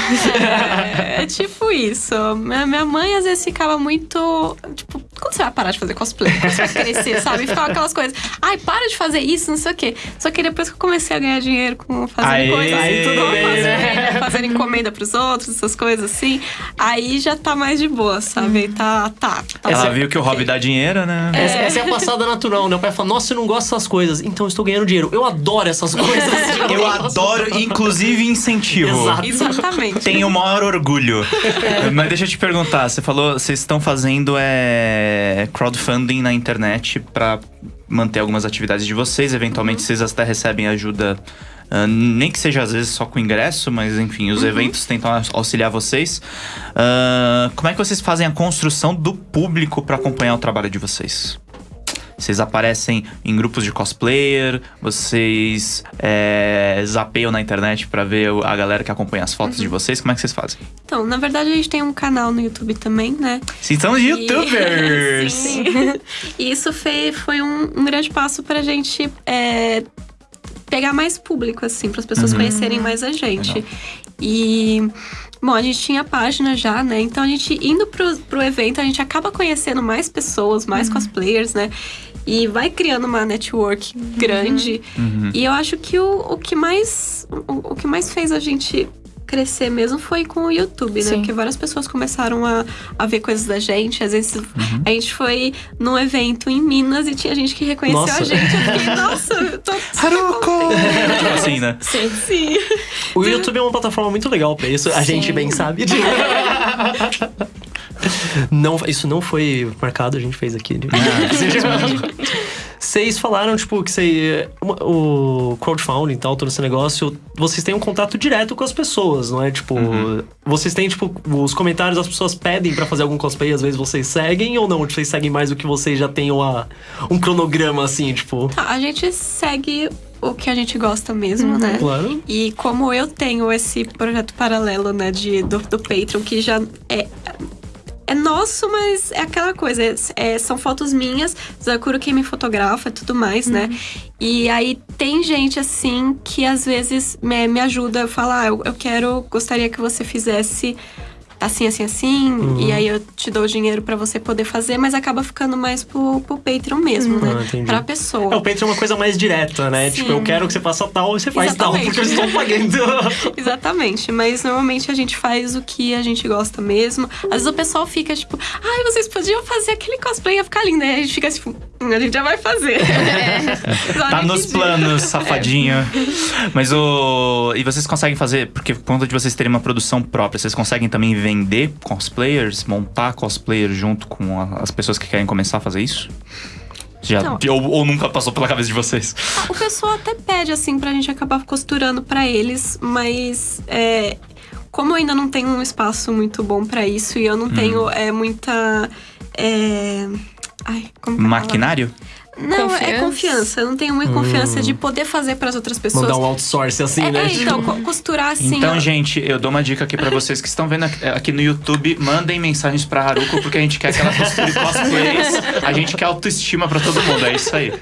É, é tipo isso. Minha, minha mãe às vezes ficava muito. Tipo, quando você vai parar de fazer cosplay? Quando você vai crescer, *laughs* sabe? E ficava aquelas coisas. Ai, para de fazer isso, não sei o quê. Só que depois que eu comecei a ganhar dinheiro com fazendo coisas. Aí tudo bem, fazer, né? Fazendo encomenda pros outros, essas coisas assim. Aí já tá mais de boa, sabe? Tá, tá. tá Ela viu que o hobby dá dinheiro, né? Essa, essa é a passada natural, né? O pai fala, nossa, eu não gosto dessas coisas, então eu estou ganhando dinheiro. Eu adoro essas coisas. *laughs* Eu adoro, inclusive incentivo. Exato. Exatamente. Tenho o maior orgulho. *laughs* Mas deixa eu te perguntar, você falou, vocês estão fazendo é, crowdfunding na internet pra manter algumas atividades de vocês, eventualmente vocês até recebem ajuda, ah, nem que seja às vezes só com ingresso, mas enfim, os eventos tentam aux- auxiliar vocês. Ah, como é que vocês fazem a construção do público pra acompanhar o trabalho de vocês? Vocês aparecem em grupos de cosplayer, vocês é, zapeiam na internet pra ver a galera que acompanha as fotos de vocês. Como é que vocês fazem? Então, na verdade, a gente tem um canal no YouTube também, né? Vocês são E- youtubers! *laughs* Sim. E isso foi, foi um, um grande passo pra gente é, pegar mais público, assim, para as pessoas conhecerem mais a gente. Legal. E. Bom, a gente tinha página já, né? Então a gente indo pro, pro evento, a gente acaba conhecendo mais pessoas, mais cosplayers, né? E vai criando uma network grande. Uhum. E eu acho que o, o que mais. O, o que mais fez a gente crescer mesmo foi com o YouTube, né? Sim. Porque várias pessoas começaram a, a ver coisas da gente. Às vezes Uhum. a gente foi num evento em Minas e tinha gente que reconheceu Nossa. a gente. Eu fiquei, nossa, eu tô. *laughs* Haruko! Tipo assim, né? Sim. Sim. O YouTube é uma plataforma muito legal pra isso, a Sim. gente bem sabe. *laughs* Não, isso não foi marcado, a gente fez aqui. *laughs* Vocês falaram, tipo, que você, o crowdfunding e tal, todo esse negócio, vocês têm um contato direto com as pessoas, não é? Tipo, vocês têm, tipo, os comentários das pessoas pedem pra fazer algum cosplay, às vezes vocês seguem ou não? Vocês seguem mais do que vocês já têm uma, um cronograma, assim, tipo... Tá, a gente segue o que a gente gosta mesmo, né? Claro. E como eu tenho esse projeto paralelo, né, de, do, do Patreon, que já é. É nosso, mas é aquela coisa. é- é- são fotos minhas, Zakuro quem me fotografa e tudo mais, né? E aí tem gente assim que às vezes me, me ajuda a falar, ah, eu, eu quero, gostaria que você fizesse assim, assim, assim, e aí eu te dou o dinheiro pra você poder fazer, mas acaba ficando mais pro, pro Patreon mesmo, Ah, né? entendi. Pra pessoa. É, o Patreon é uma coisa mais direta, né? Sim. Tipo, eu quero que você faça tal e você faz tal, Exatamente. porque eu estou pagando. *laughs* Exatamente, mas normalmente a gente faz o que a gente gosta mesmo. Às vezes o pessoal fica tipo, ai, vocês podiam fazer aquele cosplay, ia ficar lindo. Aí a gente fica tipo, "Hum, a gente já vai fazer. *laughs* Só Tá nos planos, safadinho. Mas o. E vocês conseguem fazer, porque por conta de vocês terem uma produção própria, vocês conseguem também vender cosplayers, montar cosplayers junto com a- as pessoas que querem começar a fazer isso? Já, Não. ou, ou nunca passou pela cabeça de vocês? O pessoal até pede, assim, pra gente acabar costurando pra eles, mas é, como eu ainda não tenho um espaço muito bom pra isso e eu não tenho é, muita. é, ai, como que é? Maquinário? Não, é Confiança? confiança. Eu não tenho muita confiança de poder fazer pras outras pessoas. Mandar um outsource assim, é, né? é, então, co- costurar assim. Então, ó. gente, eu dou uma dica aqui pra vocês que estão vendo aqui- aqui no YouTube. Mandem mensagens pra Haruko, porque a gente quer que ela costure cosplays. A gente quer autoestima pra todo mundo. É isso aí.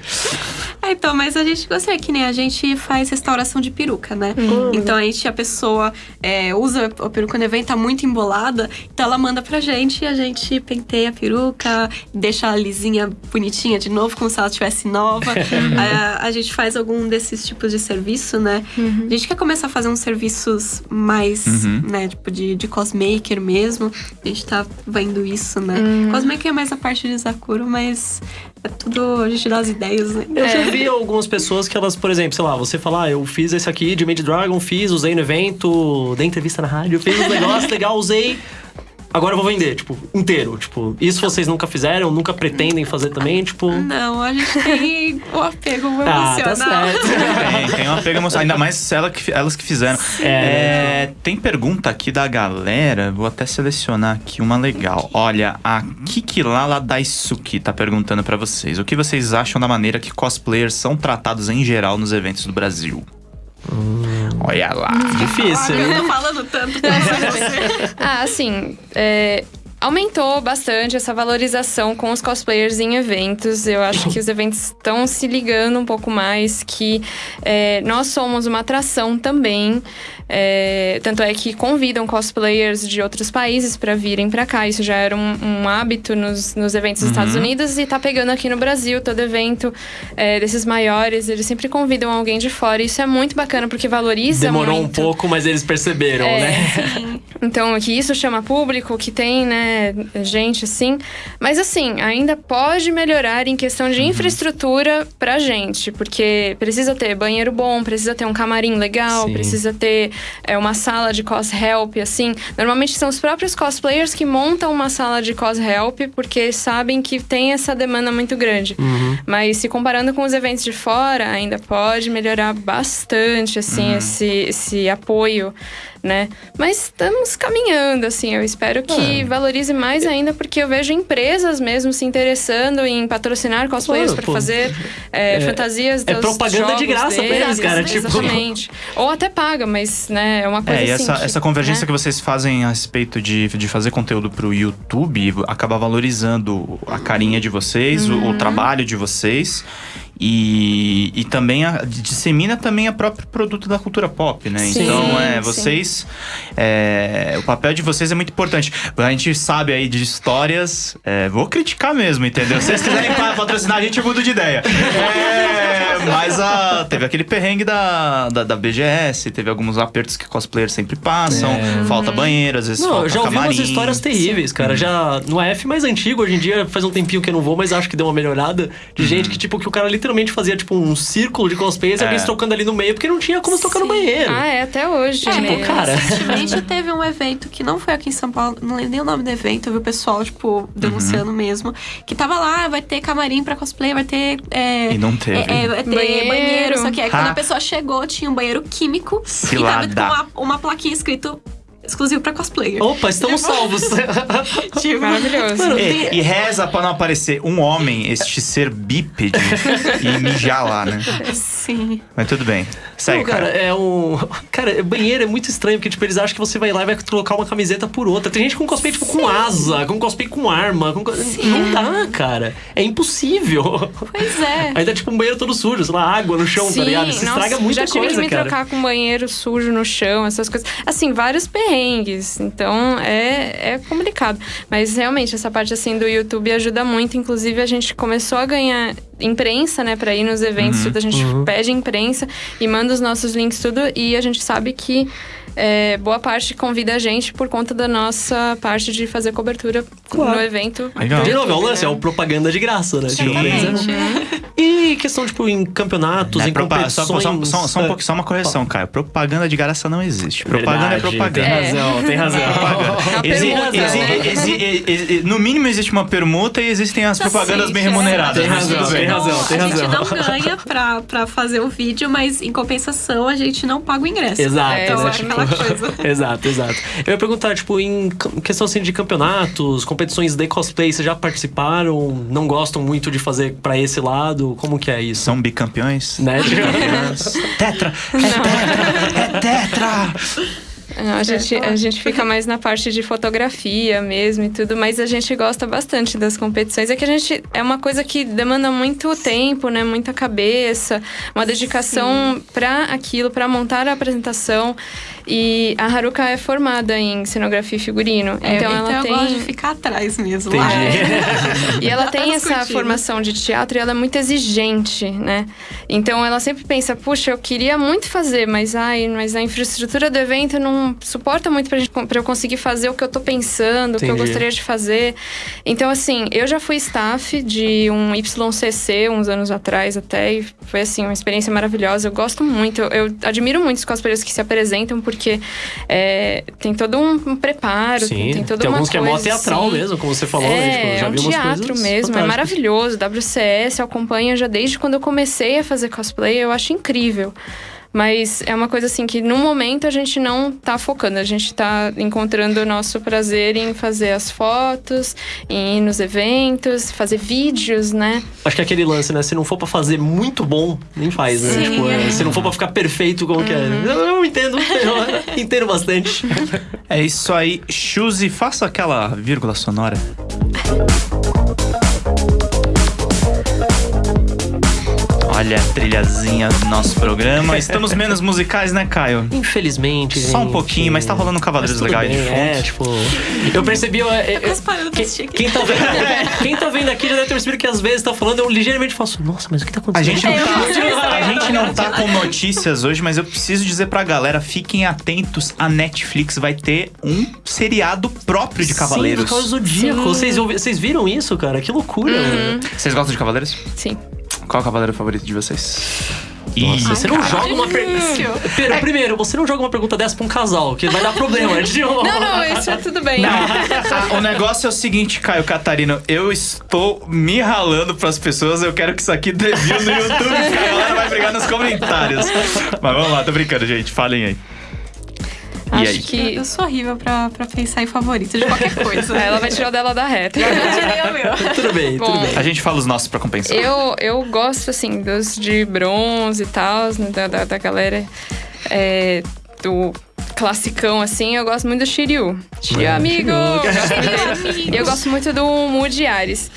Ah, então, mas a gente gostaria que nem a gente faz restauração de peruca, né? Então a gente, a pessoa é, usa a peruca no evento, tá muito embolada, então ela manda pra gente e a gente penteia a peruca, deixa a lisinha bonitinha de novo, como se ela estivesse nova. *laughs* a, a gente faz algum desses tipos de serviço, né? A gente quer começar a fazer uns serviços mais, Uhum. né, tipo de, de cosmaker mesmo. A gente tá vendo isso, né? Cosmaker é mais a parte de Zakuro, mas é tudo a gente dá as ideias, né? Eu já vi algumas pessoas que elas, por exemplo, sei lá, você fala, ah, eu fiz esse aqui de Made Dragon, fiz, usei no evento, dei entrevista na rádio, fiz um negócio legal, usei. Agora eu vou vender, tipo, inteiro. Tipo, isso vocês nunca fizeram, nunca pretendem fazer também, tipo. Não, a gente tem o apego *laughs* Ah, tá emocional. certo. Tem, tem um apego emocional. Ainda mais ela que, elas que fizeram. É, tem pergunta aqui da galera. Vou até selecionar aqui uma legal. Olha, a Kikilala Daisuke tá perguntando pra vocês. O que vocês acham da maneira que cosplayers são tratados em geral nos eventos do Brasil? Olha lá. Difícil. Eu tô falando tanto pra *laughs* você. Ah, assim, é, aumentou bastante essa valorização com os cosplayers em eventos. Eu acho que os eventos estão se ligando um pouco mais, que é, nós somos uma atração também. É, tanto é que convidam cosplayers de outros países para virem para cá. Isso já era um, um hábito nos, nos eventos dos Estados Unidos e tá pegando aqui no Brasil. Todo evento é, desses maiores, eles sempre convidam alguém de fora. Isso é muito bacana porque valoriza Demorou um muito. pouco, mas eles perceberam, É. né? *laughs* Então, que isso chama público, que tem, né, gente assim. Mas assim, ainda pode melhorar em questão Uhum. de infraestrutura pra gente. Porque precisa ter banheiro bom, precisa ter um camarim legal, Sim. precisa ter é, uma sala de cos-help, assim. Normalmente são os próprios cosplayers que montam uma sala de cos-help, porque sabem que tem essa demanda muito grande. Uhum. Mas se comparando com os eventos de fora, ainda pode melhorar bastante, Uhum. assim, esse, esse apoio, né? Mas estamos caminhando, assim. Eu espero que É. valorize mais ainda, porque eu vejo empresas mesmo se interessando em patrocinar cosplayers para fazer é, fantasias é dos propaganda de graça pra deles, eles, cara, tipo- Exatamente. Ou até paga, mas, né, é uma coisa É, e assim essa, que, essa convergência né? que vocês fazem a respeito de, de fazer conteúdo pro YouTube acaba valorizando a carinha de vocês, o- Uhum. o, trabalho de vocês. E, e também a- dissemina também a próprio produto da cultura pop, né? Sim, então, é, vocês. é, o papel de vocês é muito importante. A gente sabe aí de histórias. é, vou criticar mesmo, entendeu? Se vocês quiserem pa- patrocinar, a gente muda de ideia. É, mas a, teve aquele perrengue da, da, da BGS, teve alguns apertos que cosplayers sempre passam. Falta banheiro, às vezes É. Não, falta eu já ouvi umas camarim. histórias terríveis, cara. Já no AF mais antigo, hoje em dia faz um tempinho que eu não vou, mas acho que deu uma melhorada. De gente que, tipo, que o cara literalmente fazia, tipo, um círculo de cosplayers e É. alguém se trocando ali no meio, porque não tinha como se tocar no banheiro. Ah, é, até hoje. Tipo, né? cara. Recentemente *laughs* teve um evento que não foi aqui em São Paulo, não lembro nem o nome do evento, eu vi o pessoal, tipo, denunciando mesmo. Que tava lá, vai ter camarim pra cosplay, vai ter. é, E não teve. É, é, vai ter Banheiro. banheiro. Só que aí quando a pessoa chegou, tinha um banheiro químico. Cilada. E tava com uma, uma plaquinha escrito exclusivo pra cosplayer. Opa, estamos salvos. *laughs* Tipo, Maravilhoso. E, e reza pra não aparecer um homem, este ser bípede, *laughs* e mijar lá, né? Sim. Mas tudo bem. Segue, Não, cara, cara. é um. Cara, banheiro é muito estranho, porque, tipo, eles acham que você vai lá e vai trocar uma camiseta por outra. Tem gente com cosplay, tipo, com asa, com cosplay com arma. Com... co- Não dá, cara. É impossível. Pois é. *laughs* Aí tá, tipo, um banheiro todo sujo, sei lá, água no chão, tá ligado? Isso estraga muita já tive coisa, que me cara. trocar com banheiro sujo no chão, essas coisas. Assim, vários perrengues. Então, é, é complicado. Mas, realmente, essa parte, assim, do YouTube ajuda muito. Inclusive, a gente começou a ganhar imprensa, né? Pra ir nos eventos, tudo. A gente pede imprensa e manda os nossos links, tudo. E a gente sabe que... é, boa parte convida a gente por conta da nossa parte de fazer cobertura no evento. Legal. De novo, é o lance, é o propaganda de graça, né? Tipo, Exatamente. E questão, tipo, em campeonatos, é em competições... só, só, só, só um É. pouco, só uma correção, Caio. Propaganda de graça não existe. Propaganda Verdade, é propaganda. Tem razão, tem razão. É permuta, exi- né? no mínimo existe uma permuta e existem as propagandas Sim, bem é. remuneradas. Tem razão, tem razão, tem a gente razão. não ganha pra, pra fazer o vídeo, mas em compensação a gente não paga o ingresso. Exato, É, Então né? é aquela coisa. *laughs* exato, exato. Eu ia perguntar, tipo, em questão assim de campeonatos, competições de cosplay, vocês já participaram? Não gostam muito de fazer pra esse lado? Como que é isso? São bicampeões? Né? *laughs* Tetra! É tetra! É tetra! *laughs* A, gente, a gente fica mais na parte de fotografia mesmo e tudo, mas a gente gosta bastante das competições. É que a gente é uma coisa que demanda muito tempo, né? Muita cabeça, uma dedicação pra aquilo, pra montar a apresentação. E a Haruka é formada em cenografia e figurino. É, então, ela eu tem. gosto de ficar atrás mesmo. Entendi. Lá. *laughs* E ela tem Nas essa cortinas. formação de teatro e ela é muito exigente, né? Então ela sempre pensa, puxa, eu queria muito fazer, mas ai, mas a infraestrutura do evento não suporta muito pra, gente, pra eu conseguir fazer o que eu tô pensando, o que eu Entendi. gostaria de fazer. Então, assim, eu já fui staff de um YCC uns anos atrás até, e foi assim, uma experiência maravilhosa. Eu gosto muito, eu, eu admiro muito os cosplayers que se apresentam, porque é, tem todo um, preparo, Sim, tem toda tem uma alguns que é coisa, mó teatral assim. mesmo, como você falou, É, né? Tipo, já é um teatro coisas mesmo, é maravilhoso. WCS eu acompanho já desde quando eu comecei a fazer cosplay, eu acho incrível. Mas é uma coisa assim que no momento a gente não tá focando, a gente tá encontrando o nosso prazer em fazer as fotos, em ir nos eventos, fazer vídeos, né? Acho que é aquele lance, né? Se não for pra fazer muito bom, nem faz, né? Sim, Tipo, é, se não for pra ficar perfeito como que é. Eu, eu entendo, *laughs* eu entendo bastante. É isso aí. Chuzi, faça aquela vírgula sonora. Olha a trilhazinha do nosso programa. *laughs* Estamos menos musicais, né, Caio? Infelizmente. Só um gente. pouquinho, mas tá rolando Cavaleiros tudo Legais de bem, fundo. É, tipo. Eu percebi. eu- eu- pra quem, tá vendo, *laughs* quem tá vendo aqui já deve ter percebido que às vezes tá falando, eu ligeiramente faço. Nossa, mas o que tá A acontecendo? gente, não Eu tá, isso a gente não tá com notícias hoje, mas eu preciso dizer pra galera: fiquem atentos. A Netflix vai ter um seriado próprio de Cavaleiros. Sim, Cavaleiro Zodíaco. Vocês, vocês viram isso, cara? Que loucura. mano. Vocês gostam de Cavaleiros? Sim. Qual é o cavaleiro favorito de vocês? Nossa, você não joga uma pergunta. Primeiro, você não joga uma pergunta dessa pra um casal, que vai dar problema. *laughs* Não, não, isso é tudo bem. Ah, o negócio é o seguinte, Caio Catarino. Eu estou me ralando pras pessoas. Eu quero que isso aqui dê view no YouTube. porque a galera vai brigar nos comentários. Mas vamos lá, tô brincando, gente. Falem aí. E Acho aí? Eu, que. eu sou horrível pra, pra pensar em favorito de qualquer *laughs* coisa. Ela vai tirar o dela da reta. Eu tirei o meu. *laughs* Tudo bem, tudo Bom, bem. A gente fala os nossos pra compensar. Eu, eu gosto, assim, dos de bronze e tal, né, da, da, da galera é, do classicão, assim. Eu gosto muito do Shiryu. Shiryu, É, amigo! Shiryu. Eu gosto. E *laughs* eu gosto muito do Moody Ares.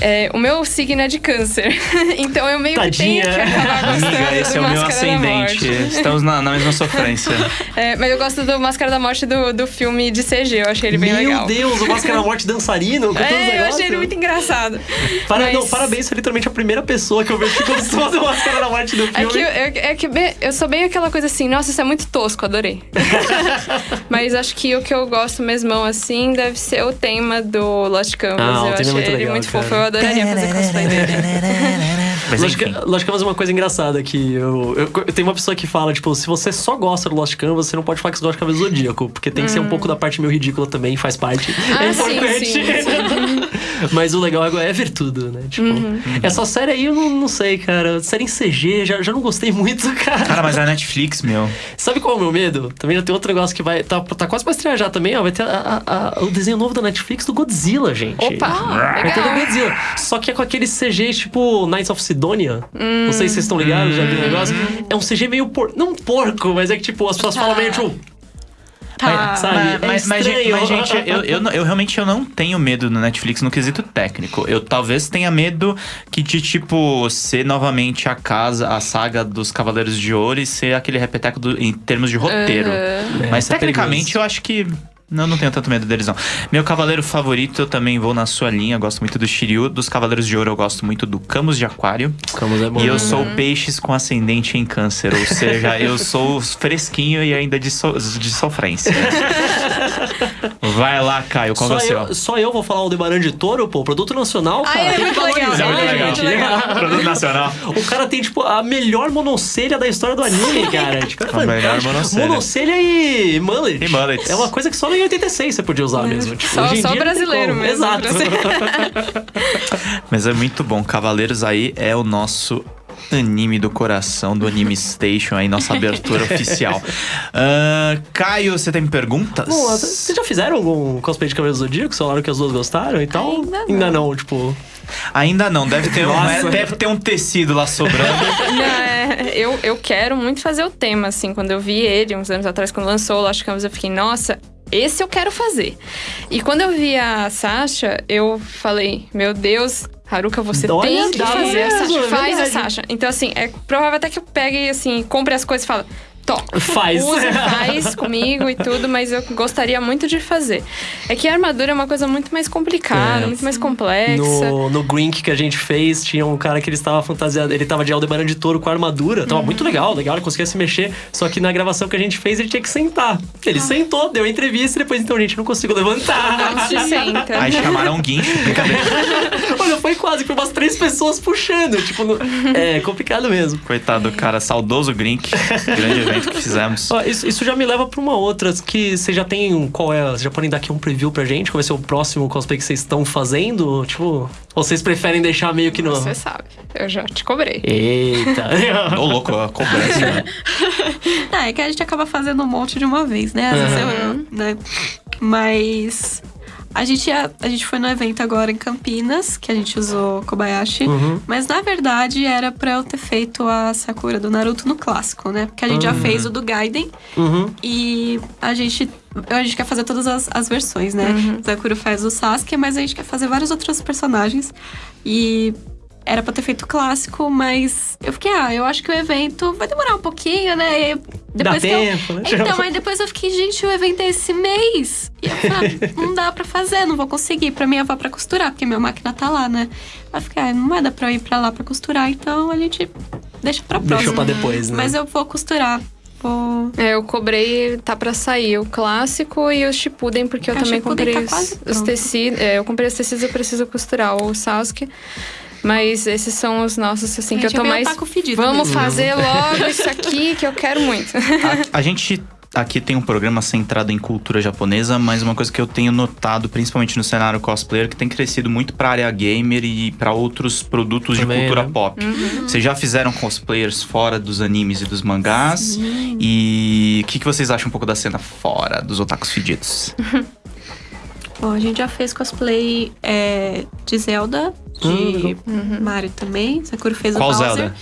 É, o meu signo é de câncer. *laughs* então eu meio Tadinha. que tenho que acabar gostando Amiga, esse do é o meu ascendente. Estamos na, na mesma sofrência. *laughs* É, mas eu gosto do Máscara da Morte do, do filme de CG. Eu achei ele bem Meu legal. Deus, o Máscara da Morte dançarino *laughs* com É, eu achei ele muito engraçado. Para- Mas- não, parabéns, você é literalmente a primeira pessoa que eu vejo que gostou do Máscara da Morte do filme. É que, eu, é, que eu sou bem aquela coisa assim, nossa, isso é muito tosco, adorei. Mas acho que o que eu gosto mesmo assim deve ser o tema do Lost Canvas. Ah, eu é achei muito ele legal, muito cara. fofo, eu adoraria fazer cosplay dele. Mas Lost, enfim. Ca- Lost Canvas é uma coisa engraçada que eu, eu, eu tenho uma pessoa que fala, tipo, se você só gosta do Lost Canvas, você não pode falar que você gosta de Cavaleiro Zodíaco, porque tem que ser um pouco da parte meio ridícula também, faz parte. Ah, é sim, importante. sim, Mas o legal agora é ver tudo, né? Tipo, Uhum. essa série aí eu não, não sei, cara. Série em CG, já, já não gostei muito, *laughs* cara. Cara, mas a Netflix, meu. Sabe qual é o meu medo? Também já tem outro negócio que vai. Tá, tá quase pra estrear já também, ó. Vai ter a- a- a- o desenho novo da Netflix do Godzilla, gente. Opa! Vai ter do. Godzilla. Só que é com aquele CG tipo Knights of Sidonia. Não sei se vocês estão ligados, já viram o negócio. É um CG meio por... Não porco, mas é que tipo, as pessoas falam meio tipo. Tá. Sabe? Mas, É mas, mas, gente, mas, eu, eu, eu realmente eu não tenho medo no Netflix no quesito técnico. Eu talvez tenha medo que de, tipo, ser novamente a casa, a saga dos Cavaleiros de Ouro e ser aquele repeteco do- em termos de roteiro. Mas É, tecnicamente perigoso. eu acho que. Não, não tenho tanto medo deles, não. Meu cavaleiro favorito, eu também vou na sua linha. Gosto muito do Shiryu. Dos Cavaleiros de Ouro, eu gosto muito do Camus de Aquário. Camus é bom. E eu sou peixes com ascendente em câncer. Ou seja, *laughs* eu sou fresquinho e ainda de, so- de sofrência. *laughs* Vai lá, Caio, qual Só é só eu vou falar o Debaran de Touro, pô, produto nacional, cara. é tem muito que legal, é muito gente. legal. Produto nacional. O cara tem, tipo, a melhor monocelha da história do anime, *laughs* cara. Tipo, é A melhor monocelha. Monocelha e mullet. E mullets. É uma coisa que só em 86 você podia usar mesmo. Tipo, Só- hoje em só brasileiro mesmo, Exato. *laughs* Mas é muito bom. Cavaleiros aí é o nosso anime do coração, do Anime Station aí, nossa abertura *laughs* oficial. Ah, Caio, você tem perguntas? Bom, vocês já fizeram algum cosplay de Cavaleiro do Zodíaco? Falaram que as duas gostaram e tal? Ainda não. Ainda não, tipo... Ainda não, deve ter, um, Nossa. deve ter um tecido lá sobrando. *laughs* Não, é, eu, eu quero muito fazer o tema, assim. Quando eu vi ele, uns anos atrás, quando lançou o Lost Canvas, eu fiquei, nossa, esse eu quero fazer. E quando eu vi a Sasha, eu falei, meu Deus... Haruka, você Olha, tem que fazer a mesmo, Sasha. é Faz a verdade. Sasha. Então, assim, é provável até que eu pegue, assim, compre as coisas e fale... Tó, Faz. usa, *laughs* faz comigo e tudo, mas eu gostaria muito de fazer. É que a armadura é uma coisa muito mais complicada, É. muito mais complexa. No, no Grink que a gente fez, tinha um cara que ele estava fantasiado. Ele tava de Aldebaran de touro com armadura. Tava muito legal, legal, ele conseguia se mexer. Só que na gravação que a gente fez, ele tinha que sentar. Ele sentou, deu a entrevista e depois, então, gente, não consigo levantar. Não se *laughs* senta. Aí chamaram um guincho, brincadeira. *laughs* Olha, foi quase, foi umas três pessoas puxando. Tipo, no- é complicado mesmo. Coitado do cara, saudoso Grink. Grande evento que fizemos. *laughs* Ó, isso, isso já me leva pra uma outra, que vocês já têm. um- Qual é? Vocês já podem dar aqui um preview pra gente? Qual vai ser o próximo cosplay que vocês estão fazendo? Tipo, ou vocês preferem deixar meio que no. Você sabe, eu já te cobrei. Eita! Ô, louco, a cobrança, né? *laughs* Ah, é que a gente acaba fazendo um monte de uma vez, né? Às vezes eu, né? Mas a gente, ia- a gente foi no evento agora em Campinas, que a gente usou Kobayashi. Uhum. Mas na verdade era pra eu ter feito a Sakura do Naruto no clássico, né? Porque a gente já fez o do Gaiden Uhum. e a gente. A gente quer fazer todas as, as versões, né? Sakura faz o Sasuke, mas a gente quer fazer vários outros personagens. E era pra ter feito o clássico, mas eu fiquei, ah, eu acho que o evento vai demorar um pouquinho, né? E Dá depois que eu- tempo, né? Então, aí depois eu fiquei, gente, o evento é esse mês. E eu falei, ah, *laughs* não dá pra fazer, não vou conseguir. Pra minha avó pra costurar, porque minha máquina tá lá, né? Aí eu fiquei, ah, não vai dar pra eu ir pra lá pra costurar, então a gente deixa pra próxima. Deixou pra depois, né? Mas eu vou costurar. Vou. É, eu cobrei, tá pra sair o clássico e o Shippuden, porque eu É, o também Shippuden comprei tá os, os tecidos. É, eu comprei os tecidos, eu preciso costurar o Sasuke. Mas esses são os nossos, assim, A que eu tô é mais. otaku fedido Vamos mesmo. fazer logo isso aqui que eu quero muito. A, a gente aqui tem um programa centrado em cultura japonesa, mas uma coisa que eu tenho notado, principalmente no cenário cosplayer, que tem crescido muito pra área gamer e pra outros produtos Também, de cultura né? pop. Vocês já fizeram cosplayers fora dos animes e dos mangás? E o que, que vocês acham um pouco da cena fora dos otakus fedidos? *laughs* Bom, a gente já fez cosplay é, de Zelda, de Mario também. Sakura fez Qual o Bowser. Zelda?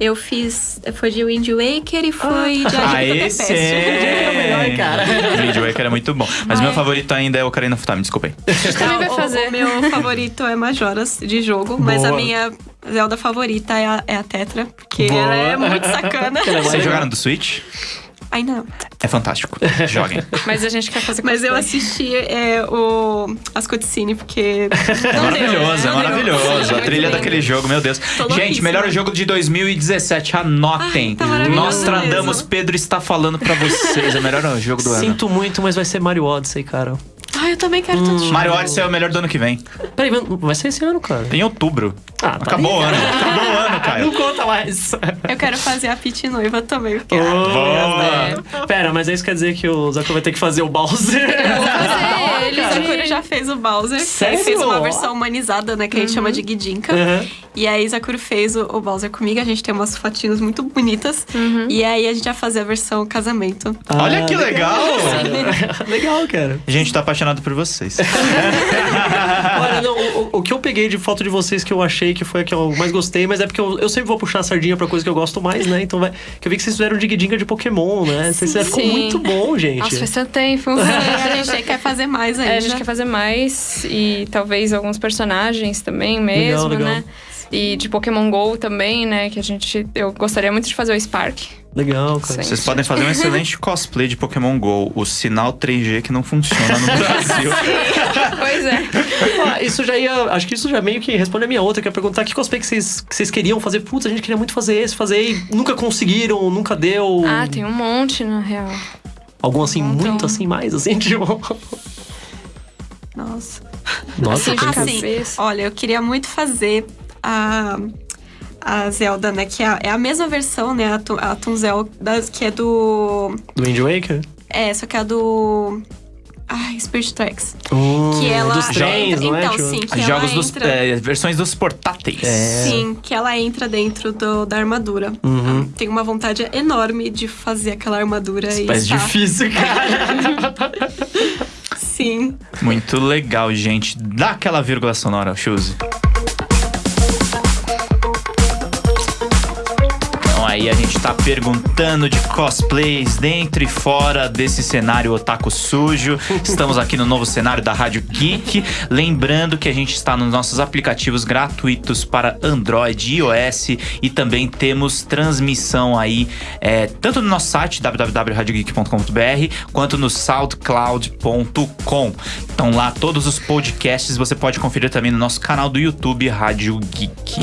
Eu fiz. Foi de Wind Waker e foi de Ah, Agente do esse Tempest. é! melhor, cara. O Wind Waker é muito bom. Mas meu favorito ainda é o Ocarina of Time, desculpem. também vai o- fazer. O, meu favorito é Majoras de jogo, mas a Boa. minha Zelda favorita é a, é a Tetra, porque Boa. ela é muito sacana. É Vocês jogaram do Switch? Ainda não. É fantástico. *laughs* Joguem. Mas a gente quer fazer Mas eu assisti é, o, as cutscenes, porque. É maravilhoso, é não deu. maravilhoso. A trilha daquele jogo, meu Deus. Gente, melhor jogo de 2017, anotem. Ai, tá Nostradamus, mesmo. Pedro está falando pra vocês. É o melhor jogo do ano. Sinto muito, mas vai ser Mario Odyssey, cara. Ai, eu também quero tanto jogo. Hum, Mario Odyssey é o melhor do ano que vem. Peraí, vai ser esse ano, cara. Em outubro. Ah, tá Acabou o ano. Acabou o ano, Caio. Não conta mais. Eu quero fazer a Pit noiva também, porque Boa. Pera, mas isso quer dizer que o Zaku vai ter que fazer o Bowser. Fazer ele, o Sakura já fez o Bowser. Sério? Ele fez uma versão humanizada, né? Que a gente chama de Gidinka. Uhum. E aí, Sakura fez o, o Bowser comigo. A gente tem umas fotinhos muito bonitas. E aí, a gente vai fazer a versão casamento. Olha que legal! *laughs* Legal, cara. A gente tá apaixonado por vocês. *laughs* *laughs* Olha, não, o, o- o que eu peguei de foto de vocês que eu achei que foi a que eu mais gostei, mas é porque eu, eu sempre vou puxar a sardinha pra coisa que eu gosto mais, né? Então vai. Que eu vi que vocês fizeram Dig de Pokémon, né? Vocês fizeram, ficou muito bom, gente. Nossa, faz tanto tempo. *laughs* a gente quer fazer mais ainda. É, a gente quer fazer mais e talvez alguns personagens também mesmo, legal. né? E de Pokémon GO também, né? Que a gente. Eu gostaria muito de fazer o Spark. Legal, cara. Vocês podem fazer um excelente *laughs* cosplay de Pokémon GO. O sinal 3G que não funciona no *laughs* Brasil. pois é. *laughs* Ah, isso já ia. Acho que isso já meio que responde a minha outra, que é perguntar que cosplay que vocês, que vocês queriam fazer. Putz, a gente queria muito fazer esse, fazer e nunca conseguiram, nunca deu. Ah, tem um monte, na real. Algum assim, Então- muito assim, mais assim, tipo. Nossa. Nossa, Assim, tem de que- sim. cabeça. Olha, eu queria muito fazer a, a Zelda, né? Que é a, é a mesma versão, né? A, a Toon Zelda, que é do... do Wind Waker? É, só que é a do... Ai, Spirit Tracks. Hum, Que ela Dos trens, entra, não é? Então, sim, que Jogos ela dos. entra... é, versões dos portáteis. É. Sim, que ela entra dentro do- da armadura. Uhum. Tenho uma vontade enorme de fazer aquela armadura e Mas estar- difícil, cara. *laughs* Sim. Muito legal, gente. Dá aquela vírgula sonora, Shoes. Aí a gente tá perguntando de cosplays dentro e fora desse cenário otaku sujo. *laughs* Estamos aqui no novo cenário da Rádio Geek. Lembrando que a gente está nos nossos aplicativos gratuitos para Android e iOS e também temos transmissão aí é, tanto no nosso site www.radiogeek.com.br quanto no soundcloud.com. Então lá todos os podcasts você pode conferir também no nosso canal do YouTube Rádio Geek.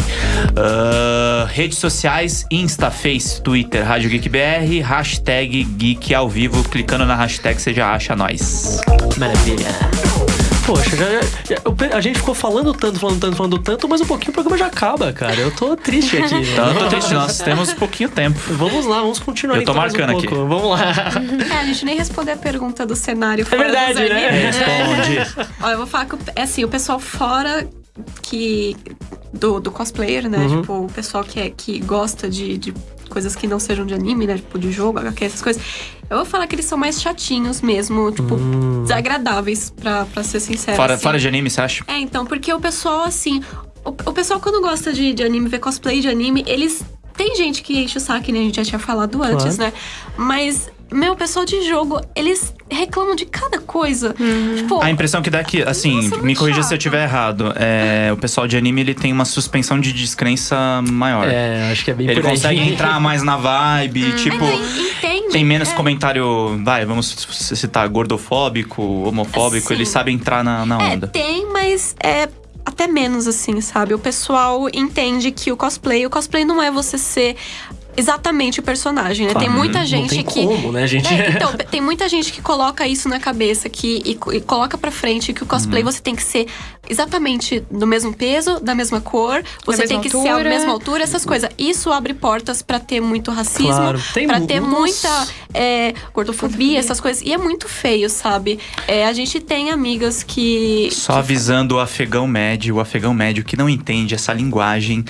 Ah, redes sociais, Insta, Face, Twitter, Rádio Geek BR, hashtag Geek ao vivo. Clicando na hashtag você já acha nós. Maravilha. Poxa, já, já- a gente ficou falando tanto, falando tanto, falando tanto, mas um pouquinho o programa já acaba, cara. Eu tô triste aqui. né? *laughs* Então, eu tô triste, nós temos pouquinho tempo. Vamos lá, vamos continuar Eu tô então mais um marcando aqui. pouco. Vamos lá. É, a gente nem respondeu a pergunta do cenário É verdade, né? Responde. *laughs* Olha, eu vou falar que o- é assim, o pessoal fora que do, do cosplayer, né? Uhum. Tipo, o pessoal que, é, que gosta de, de coisas que não sejam de anime, né? Tipo, de jogo, HQ, essas coisas. Eu vou falar que eles são mais chatinhos mesmo, tipo, desagradáveis, pra, pra ser sincero. Fora, assim. fora de anime, você acha? É, então, porque o pessoal, assim. O, o pessoal, quando gosta de, de anime, ver cosplay de anime, eles. Tem gente que enche o saco, né? A gente já tinha falado antes, né? Mas, meu, o pessoal de jogo, eles reclamam de cada coisa. Tipo, A impressão que dá é que, assim, Nossa, me corrija se eu estiver errado. É, o pessoal de anime ele tem uma suspensão de descrença maior. É, acho que é bem Ele por aí. consegue entrar mais na vibe, *laughs* tipo. mas entende? Tem menos É. comentário, vai, vamos citar gordofóbico, homofóbico, Sim. ele sabe entrar na, na É, onda. tem, mas é até menos, assim, sabe? O pessoal entende que o cosplay, o cosplay não é você ser exatamente o personagem, né? Claro, tem muita gente tem que. como, né, gente? É, então, *laughs* tem muita gente que coloca isso na cabeça que, e, e coloca pra frente que o cosplay Uhum. você tem que ser exatamente do mesmo peso, da mesma cor, você tem que ser a altura. mesma altura, essas coisas. Isso abre portas pra ter muito racismo, Claro, mu- ter muita é, gordofobia, essas coisas. E é muito feio, sabe? É, a gente tem amigas que. Só avisando o afegão médio, o afegão médio que não entende essa linguagem.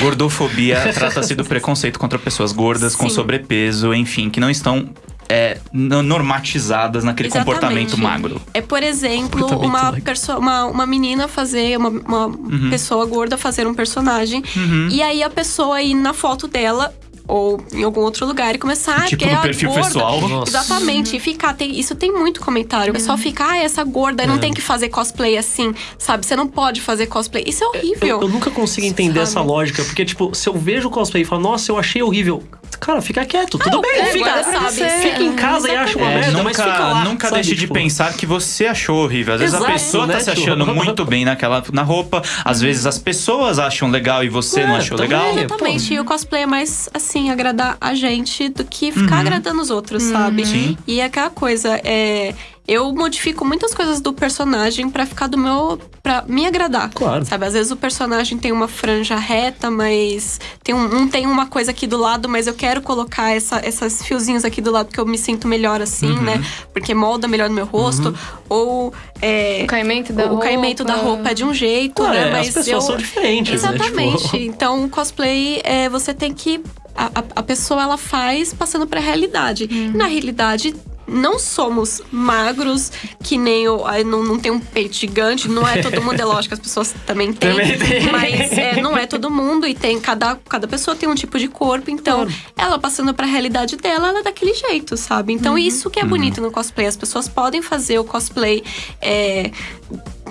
Gordofobia *laughs* trata-se do preconceito contra pessoas gordas com Sim. sobrepeso, enfim, que não estão é, no- normatizadas naquele Exatamente. comportamento magro. É, por exemplo, uma, uma, uma menina fazer, uma, uma Uhum. pessoa gorda fazer um personagem. E aí a pessoa ir na foto dela. Ou em algum outro lugar e começar a Tipo é no a perfil gorda. pessoal. Nossa. Exatamente. E ficar. Tem, isso tem muito comentário. O pessoal fica, ah, essa gorda, É. não tem que fazer cosplay assim, sabe? Você não pode fazer cosplay. Isso é horrível. Eu, eu nunca consigo entender Sabe? essa lógica, porque, tipo, se eu vejo o cosplay e falo, nossa, eu achei horrível. Cara, fica quieto, tudo bem, é, fica, sabe, fica em casa e acha uma É, merda, mas nunca fica lá. nunca sabe, deixe de tipo, pensar que você achou horrível. Às vezes Exato, a pessoa tá né, se tipo? achando muito bem naquela na roupa. Às vezes as pessoas acham legal e você não É, achou também. legal. Exatamente. E o cosplay é mais, assim, agradar a gente do que ficar agradando os outros, sabe? Sim. E é aquela coisa, é. Eu modifico muitas coisas do personagem pra ficar do meu. pra me agradar. Claro. Sabe, às vezes o personagem tem uma franja reta, mas tem um, não tem uma coisa aqui do lado, mas eu quero colocar essa, esses fiozinhos aqui do lado porque eu me sinto melhor assim, Uhum. né? Porque molda melhor no meu rosto. Ou é, O caimento da o roupa. caimento da roupa é de um jeito, Claro, né? é, Mas as pessoas eu... são diferentes, né? Exatamente. Tipo- *laughs* Então, o cosplay, é, você tem que. A, a- a pessoa ela faz passando pra realidade. E na realidade. Não somos magros, que nem o. ai, Não, não tem um peito gigante, não é todo mundo. É *laughs* lógico que as pessoas também têm. Também tem. Mas é, não é todo mundo e tem. Cada, cada pessoa tem um tipo de corpo. Então, ela passando pra realidade dela, ela é daquele jeito, sabe? Então, isso que é bonito no cosplay. As pessoas podem fazer o cosplay é,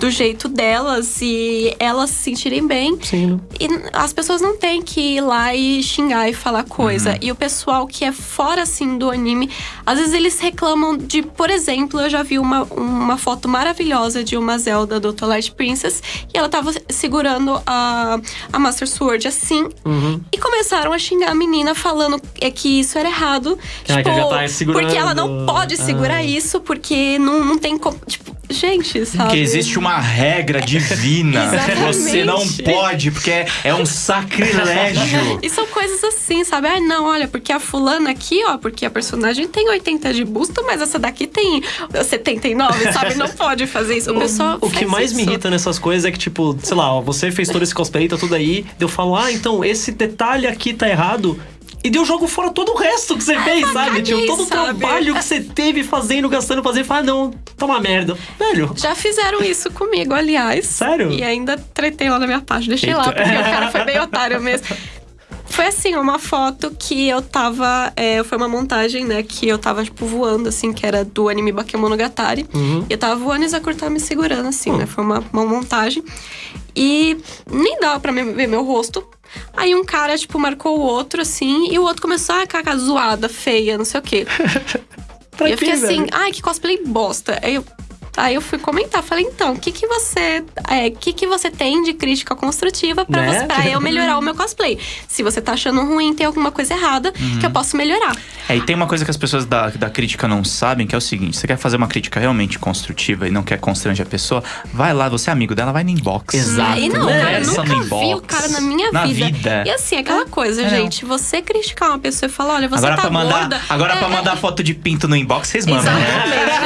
do jeito delas e elas se sentirem bem. Sim. E as pessoas não têm que ir lá e xingar e falar coisa. E o pessoal que é fora, assim, do anime, às vezes eles reclamam de... Por exemplo, eu já vi uma, uma foto maravilhosa de uma Zelda do Twilight Princess. E ela tava segurando a, a Master Sword assim. Uhum. E começaram a xingar a menina falando é que isso era errado. Ah, tipo, tá porque ela não pode segurar Ah. isso, porque não, não tem como... Tipo, gente, sabe? Que existe uma regra divina. *laughs* Você não pode, porque é, é um sacrilégio. *laughs* E são coisas assim, sabe? Ah, não, olha, porque a fulana aqui, ó, porque a personagem tem 80 de busto, mas essa daqui tem 79, sabe? Não pode fazer isso. O pessoal O que mais me isso. irrita nessas coisas é que, tipo, sei lá, ó, você fez todo esse cosplay, tá tudo aí. Eu falo, ah, então esse detalhe aqui tá errado. E deu jogo fora todo o resto que você *laughs* fez, sabe? Tipo, todo o trabalho que você teve fazendo, gastando, fazendo. Fala, ah, não, tá uma merda. Velho, Já fizeram isso comigo, aliás. Sério? E ainda tretei lá na minha página. Deixei lá, porque o cara foi bem *laughs* otário mesmo. Foi assim, uma foto que eu tava. é, foi uma montagem, né? Que eu tava, tipo, voando, assim, que era do anime Bakemonogatari. Uhum. E eu tava voando e Zakura tava me segurando, assim, né? Foi uma, uma montagem. E nem dava pra ver meu rosto. Aí um cara, tipo, marcou o outro, assim, e o outro começou, ah, caca, zoada, feia, não sei o quê. *laughs* pra e eu fiquei assim, ai, que cosplay bosta. Aí eu, aí eu fui comentar, falei, então, o que que você. É, que que você tem de crítica construtiva pra, Né? eu melhorar o meu cosplay? Se você tá achando ruim, tem alguma coisa errada que eu posso melhorar. É, e tem uma coisa que as pessoas da, da crítica não sabem, que é o seguinte: você quer fazer uma crítica realmente construtiva e não quer constranger a pessoa, vai lá, você é amigo dela, vai no inbox. Exato. E não, né? cara, eu nunca vi o cara na minha Na vida. vida. E assim, aquela coisa, É, gente, você criticar uma pessoa e falar, olha, você agora tá pra mandar, gorda. agora é, pra mandar foto de pinto no inbox, vocês mandam, né?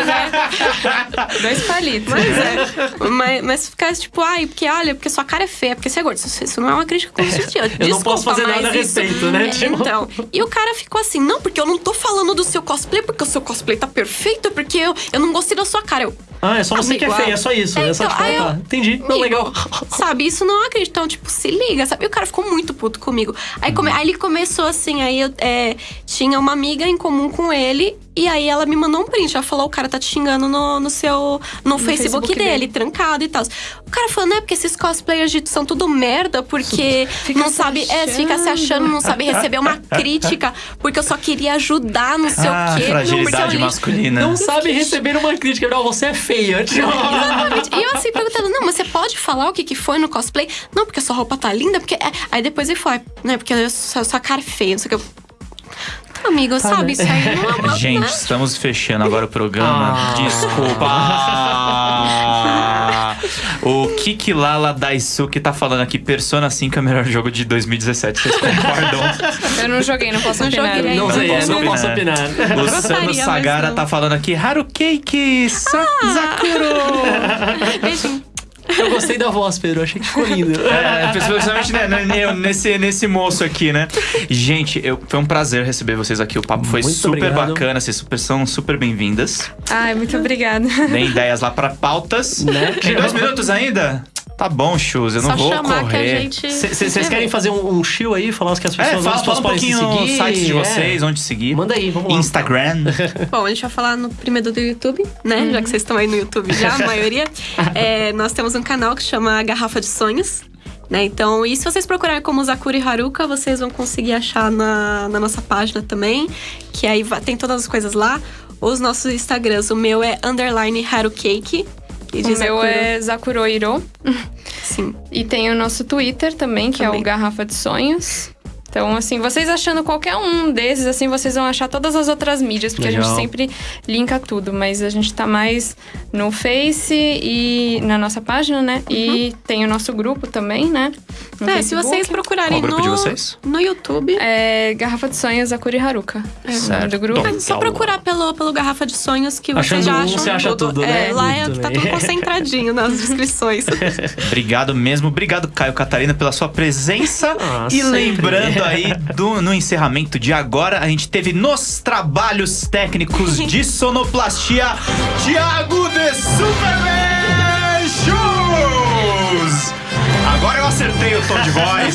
Exatamente, né? *laughs* Dois palitos. Mas é. mas, mas ficar tipo, ai, porque olha, porque sua cara é feia, porque você é gordo. Isso, isso não é uma crítica construtiva. *laughs* Eu não posso Desculpa, fazer nada a respeito, né? Tipo- Então. E o cara ficou assim, não, porque eu não tô falando do seu cosplay, porque o seu cosplay tá perfeito, porque eu, eu não gostei da sua cara. Eu, Ah, é só você que é feia, é só isso. é, É, só tipo, ah, eu-. Entendi. Não, legal. Sabe, isso não é crítica. Então, tipo, se liga, sabe? E o cara ficou muito puto comigo. Aí, come- aí ele começou assim, aí eu é, tinha uma amiga em comum com ele. E aí ela me mandou um print. Ela falou: o cara tá te xingando no, no seu. No, Facebook, Facebook dele, trancado e tal. O cara falou, né? Porque esses cosplayers de são tudo merda, porque *laughs* não sabe. É, fica se achando, não sabe receber uma *laughs* crítica, porque eu só queria ajudar, não sei Ah, o quê. fragilidade Não, masculina. Não sabe receber uma crítica. Não, você é feia. Exatamente. E eu assim perguntando, não, mas você pode falar o que, que foi no cosplay? Não, porque a sua roupa tá linda, porque. é- Aí depois ele foi, né? Porque a sua, sua cara é feia, não sei o que. Tá, amigo, sabe? né? Isso aí não é uma. Gente, estamos fechando agora o programa. Ah. Desculpa. *laughs* o Kiki Lala Daisuke tá falando aqui: Persona 5 é o melhor jogo de 2017. Vocês concordam? *laughs* Eu não joguei, não posso Não opinar. joguei não sei, posso não opinar. posso opinar. O Sano Sagara tá falando aqui: Harukeiki Sa Zakuro. *laughs* Beijinho. Eu gostei da voz, Pedro. Achei que ficou lindo. É, principalmente né, né, nesse, nesse moço aqui, né? Gente, eu, foi um prazer receber vocês aqui. O papo foi Muito super obrigado. bacana. Vocês super, são super bem-vindas. Ai, muito obrigada. Deem ideias lá pra pautas. Né? Tem dois minutos ainda? Tá bom, Chus, eu não Só vou chamar que a correr. gente. Vocês querem fazer um, um show aí? Falar os que as É, pessoas, fala, as fala pessoas um podem se pouquinho os seguir? sites de é. vocês, onde seguir. Manda aí, vamos lá. Instagram. *laughs* Bom, a gente vai falar no primeiro do YouTube, né? Já que vocês estão aí no YouTube já, a maioria. *laughs* É, nós temos um canal que chama Garrafa de Sonhos. Né? Então, e se vocês procurarem como Zakura e Haruka, vocês vão conseguir achar na, na nossa página também. Que aí tem todas as coisas lá. Os nossos Instagrams, o meu é underline Harukake. E O meu é Zakuroiro. *laughs* Sim. E tem o nosso Twitter também, que é Também. o Garrafa de Sonhos. Então, assim, vocês achando qualquer um desses, assim, vocês vão achar todas as outras mídias, porque a Legal. gente sempre linka tudo, mas a gente tá mais no Face e na nossa página, né? E tem o nosso grupo também, né? No É, se Facebook. vocês procurarem Qual no, de vocês? no YouTube, É Garrafa de Sonhos Akuri Haruka. É o nome do grupo. Certo. é só procurar pelo, pelo Garrafa de Sonhos que Achando vocês já um, acham você acha tudo, né? É, lá é, tá tudo concentradinho nas *laughs* descrições. Obrigado mesmo. Obrigado, Caio Catarina, pela sua presença. Ah, e sempre. lembrando aí, do, no encerramento de agora, a gente teve nos trabalhos técnicos *laughs* de sonoplastia, Thiago de Superman Shoes! Agora eu acertei o tom de voz.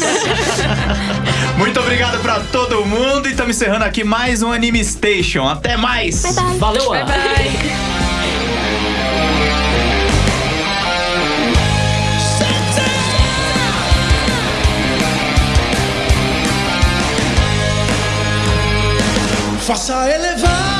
*laughs* Muito obrigado pra todo mundo e estamos encerrando aqui mais um Anime Station. Até mais! Valeu, Bye Ana. bye. Faça elevar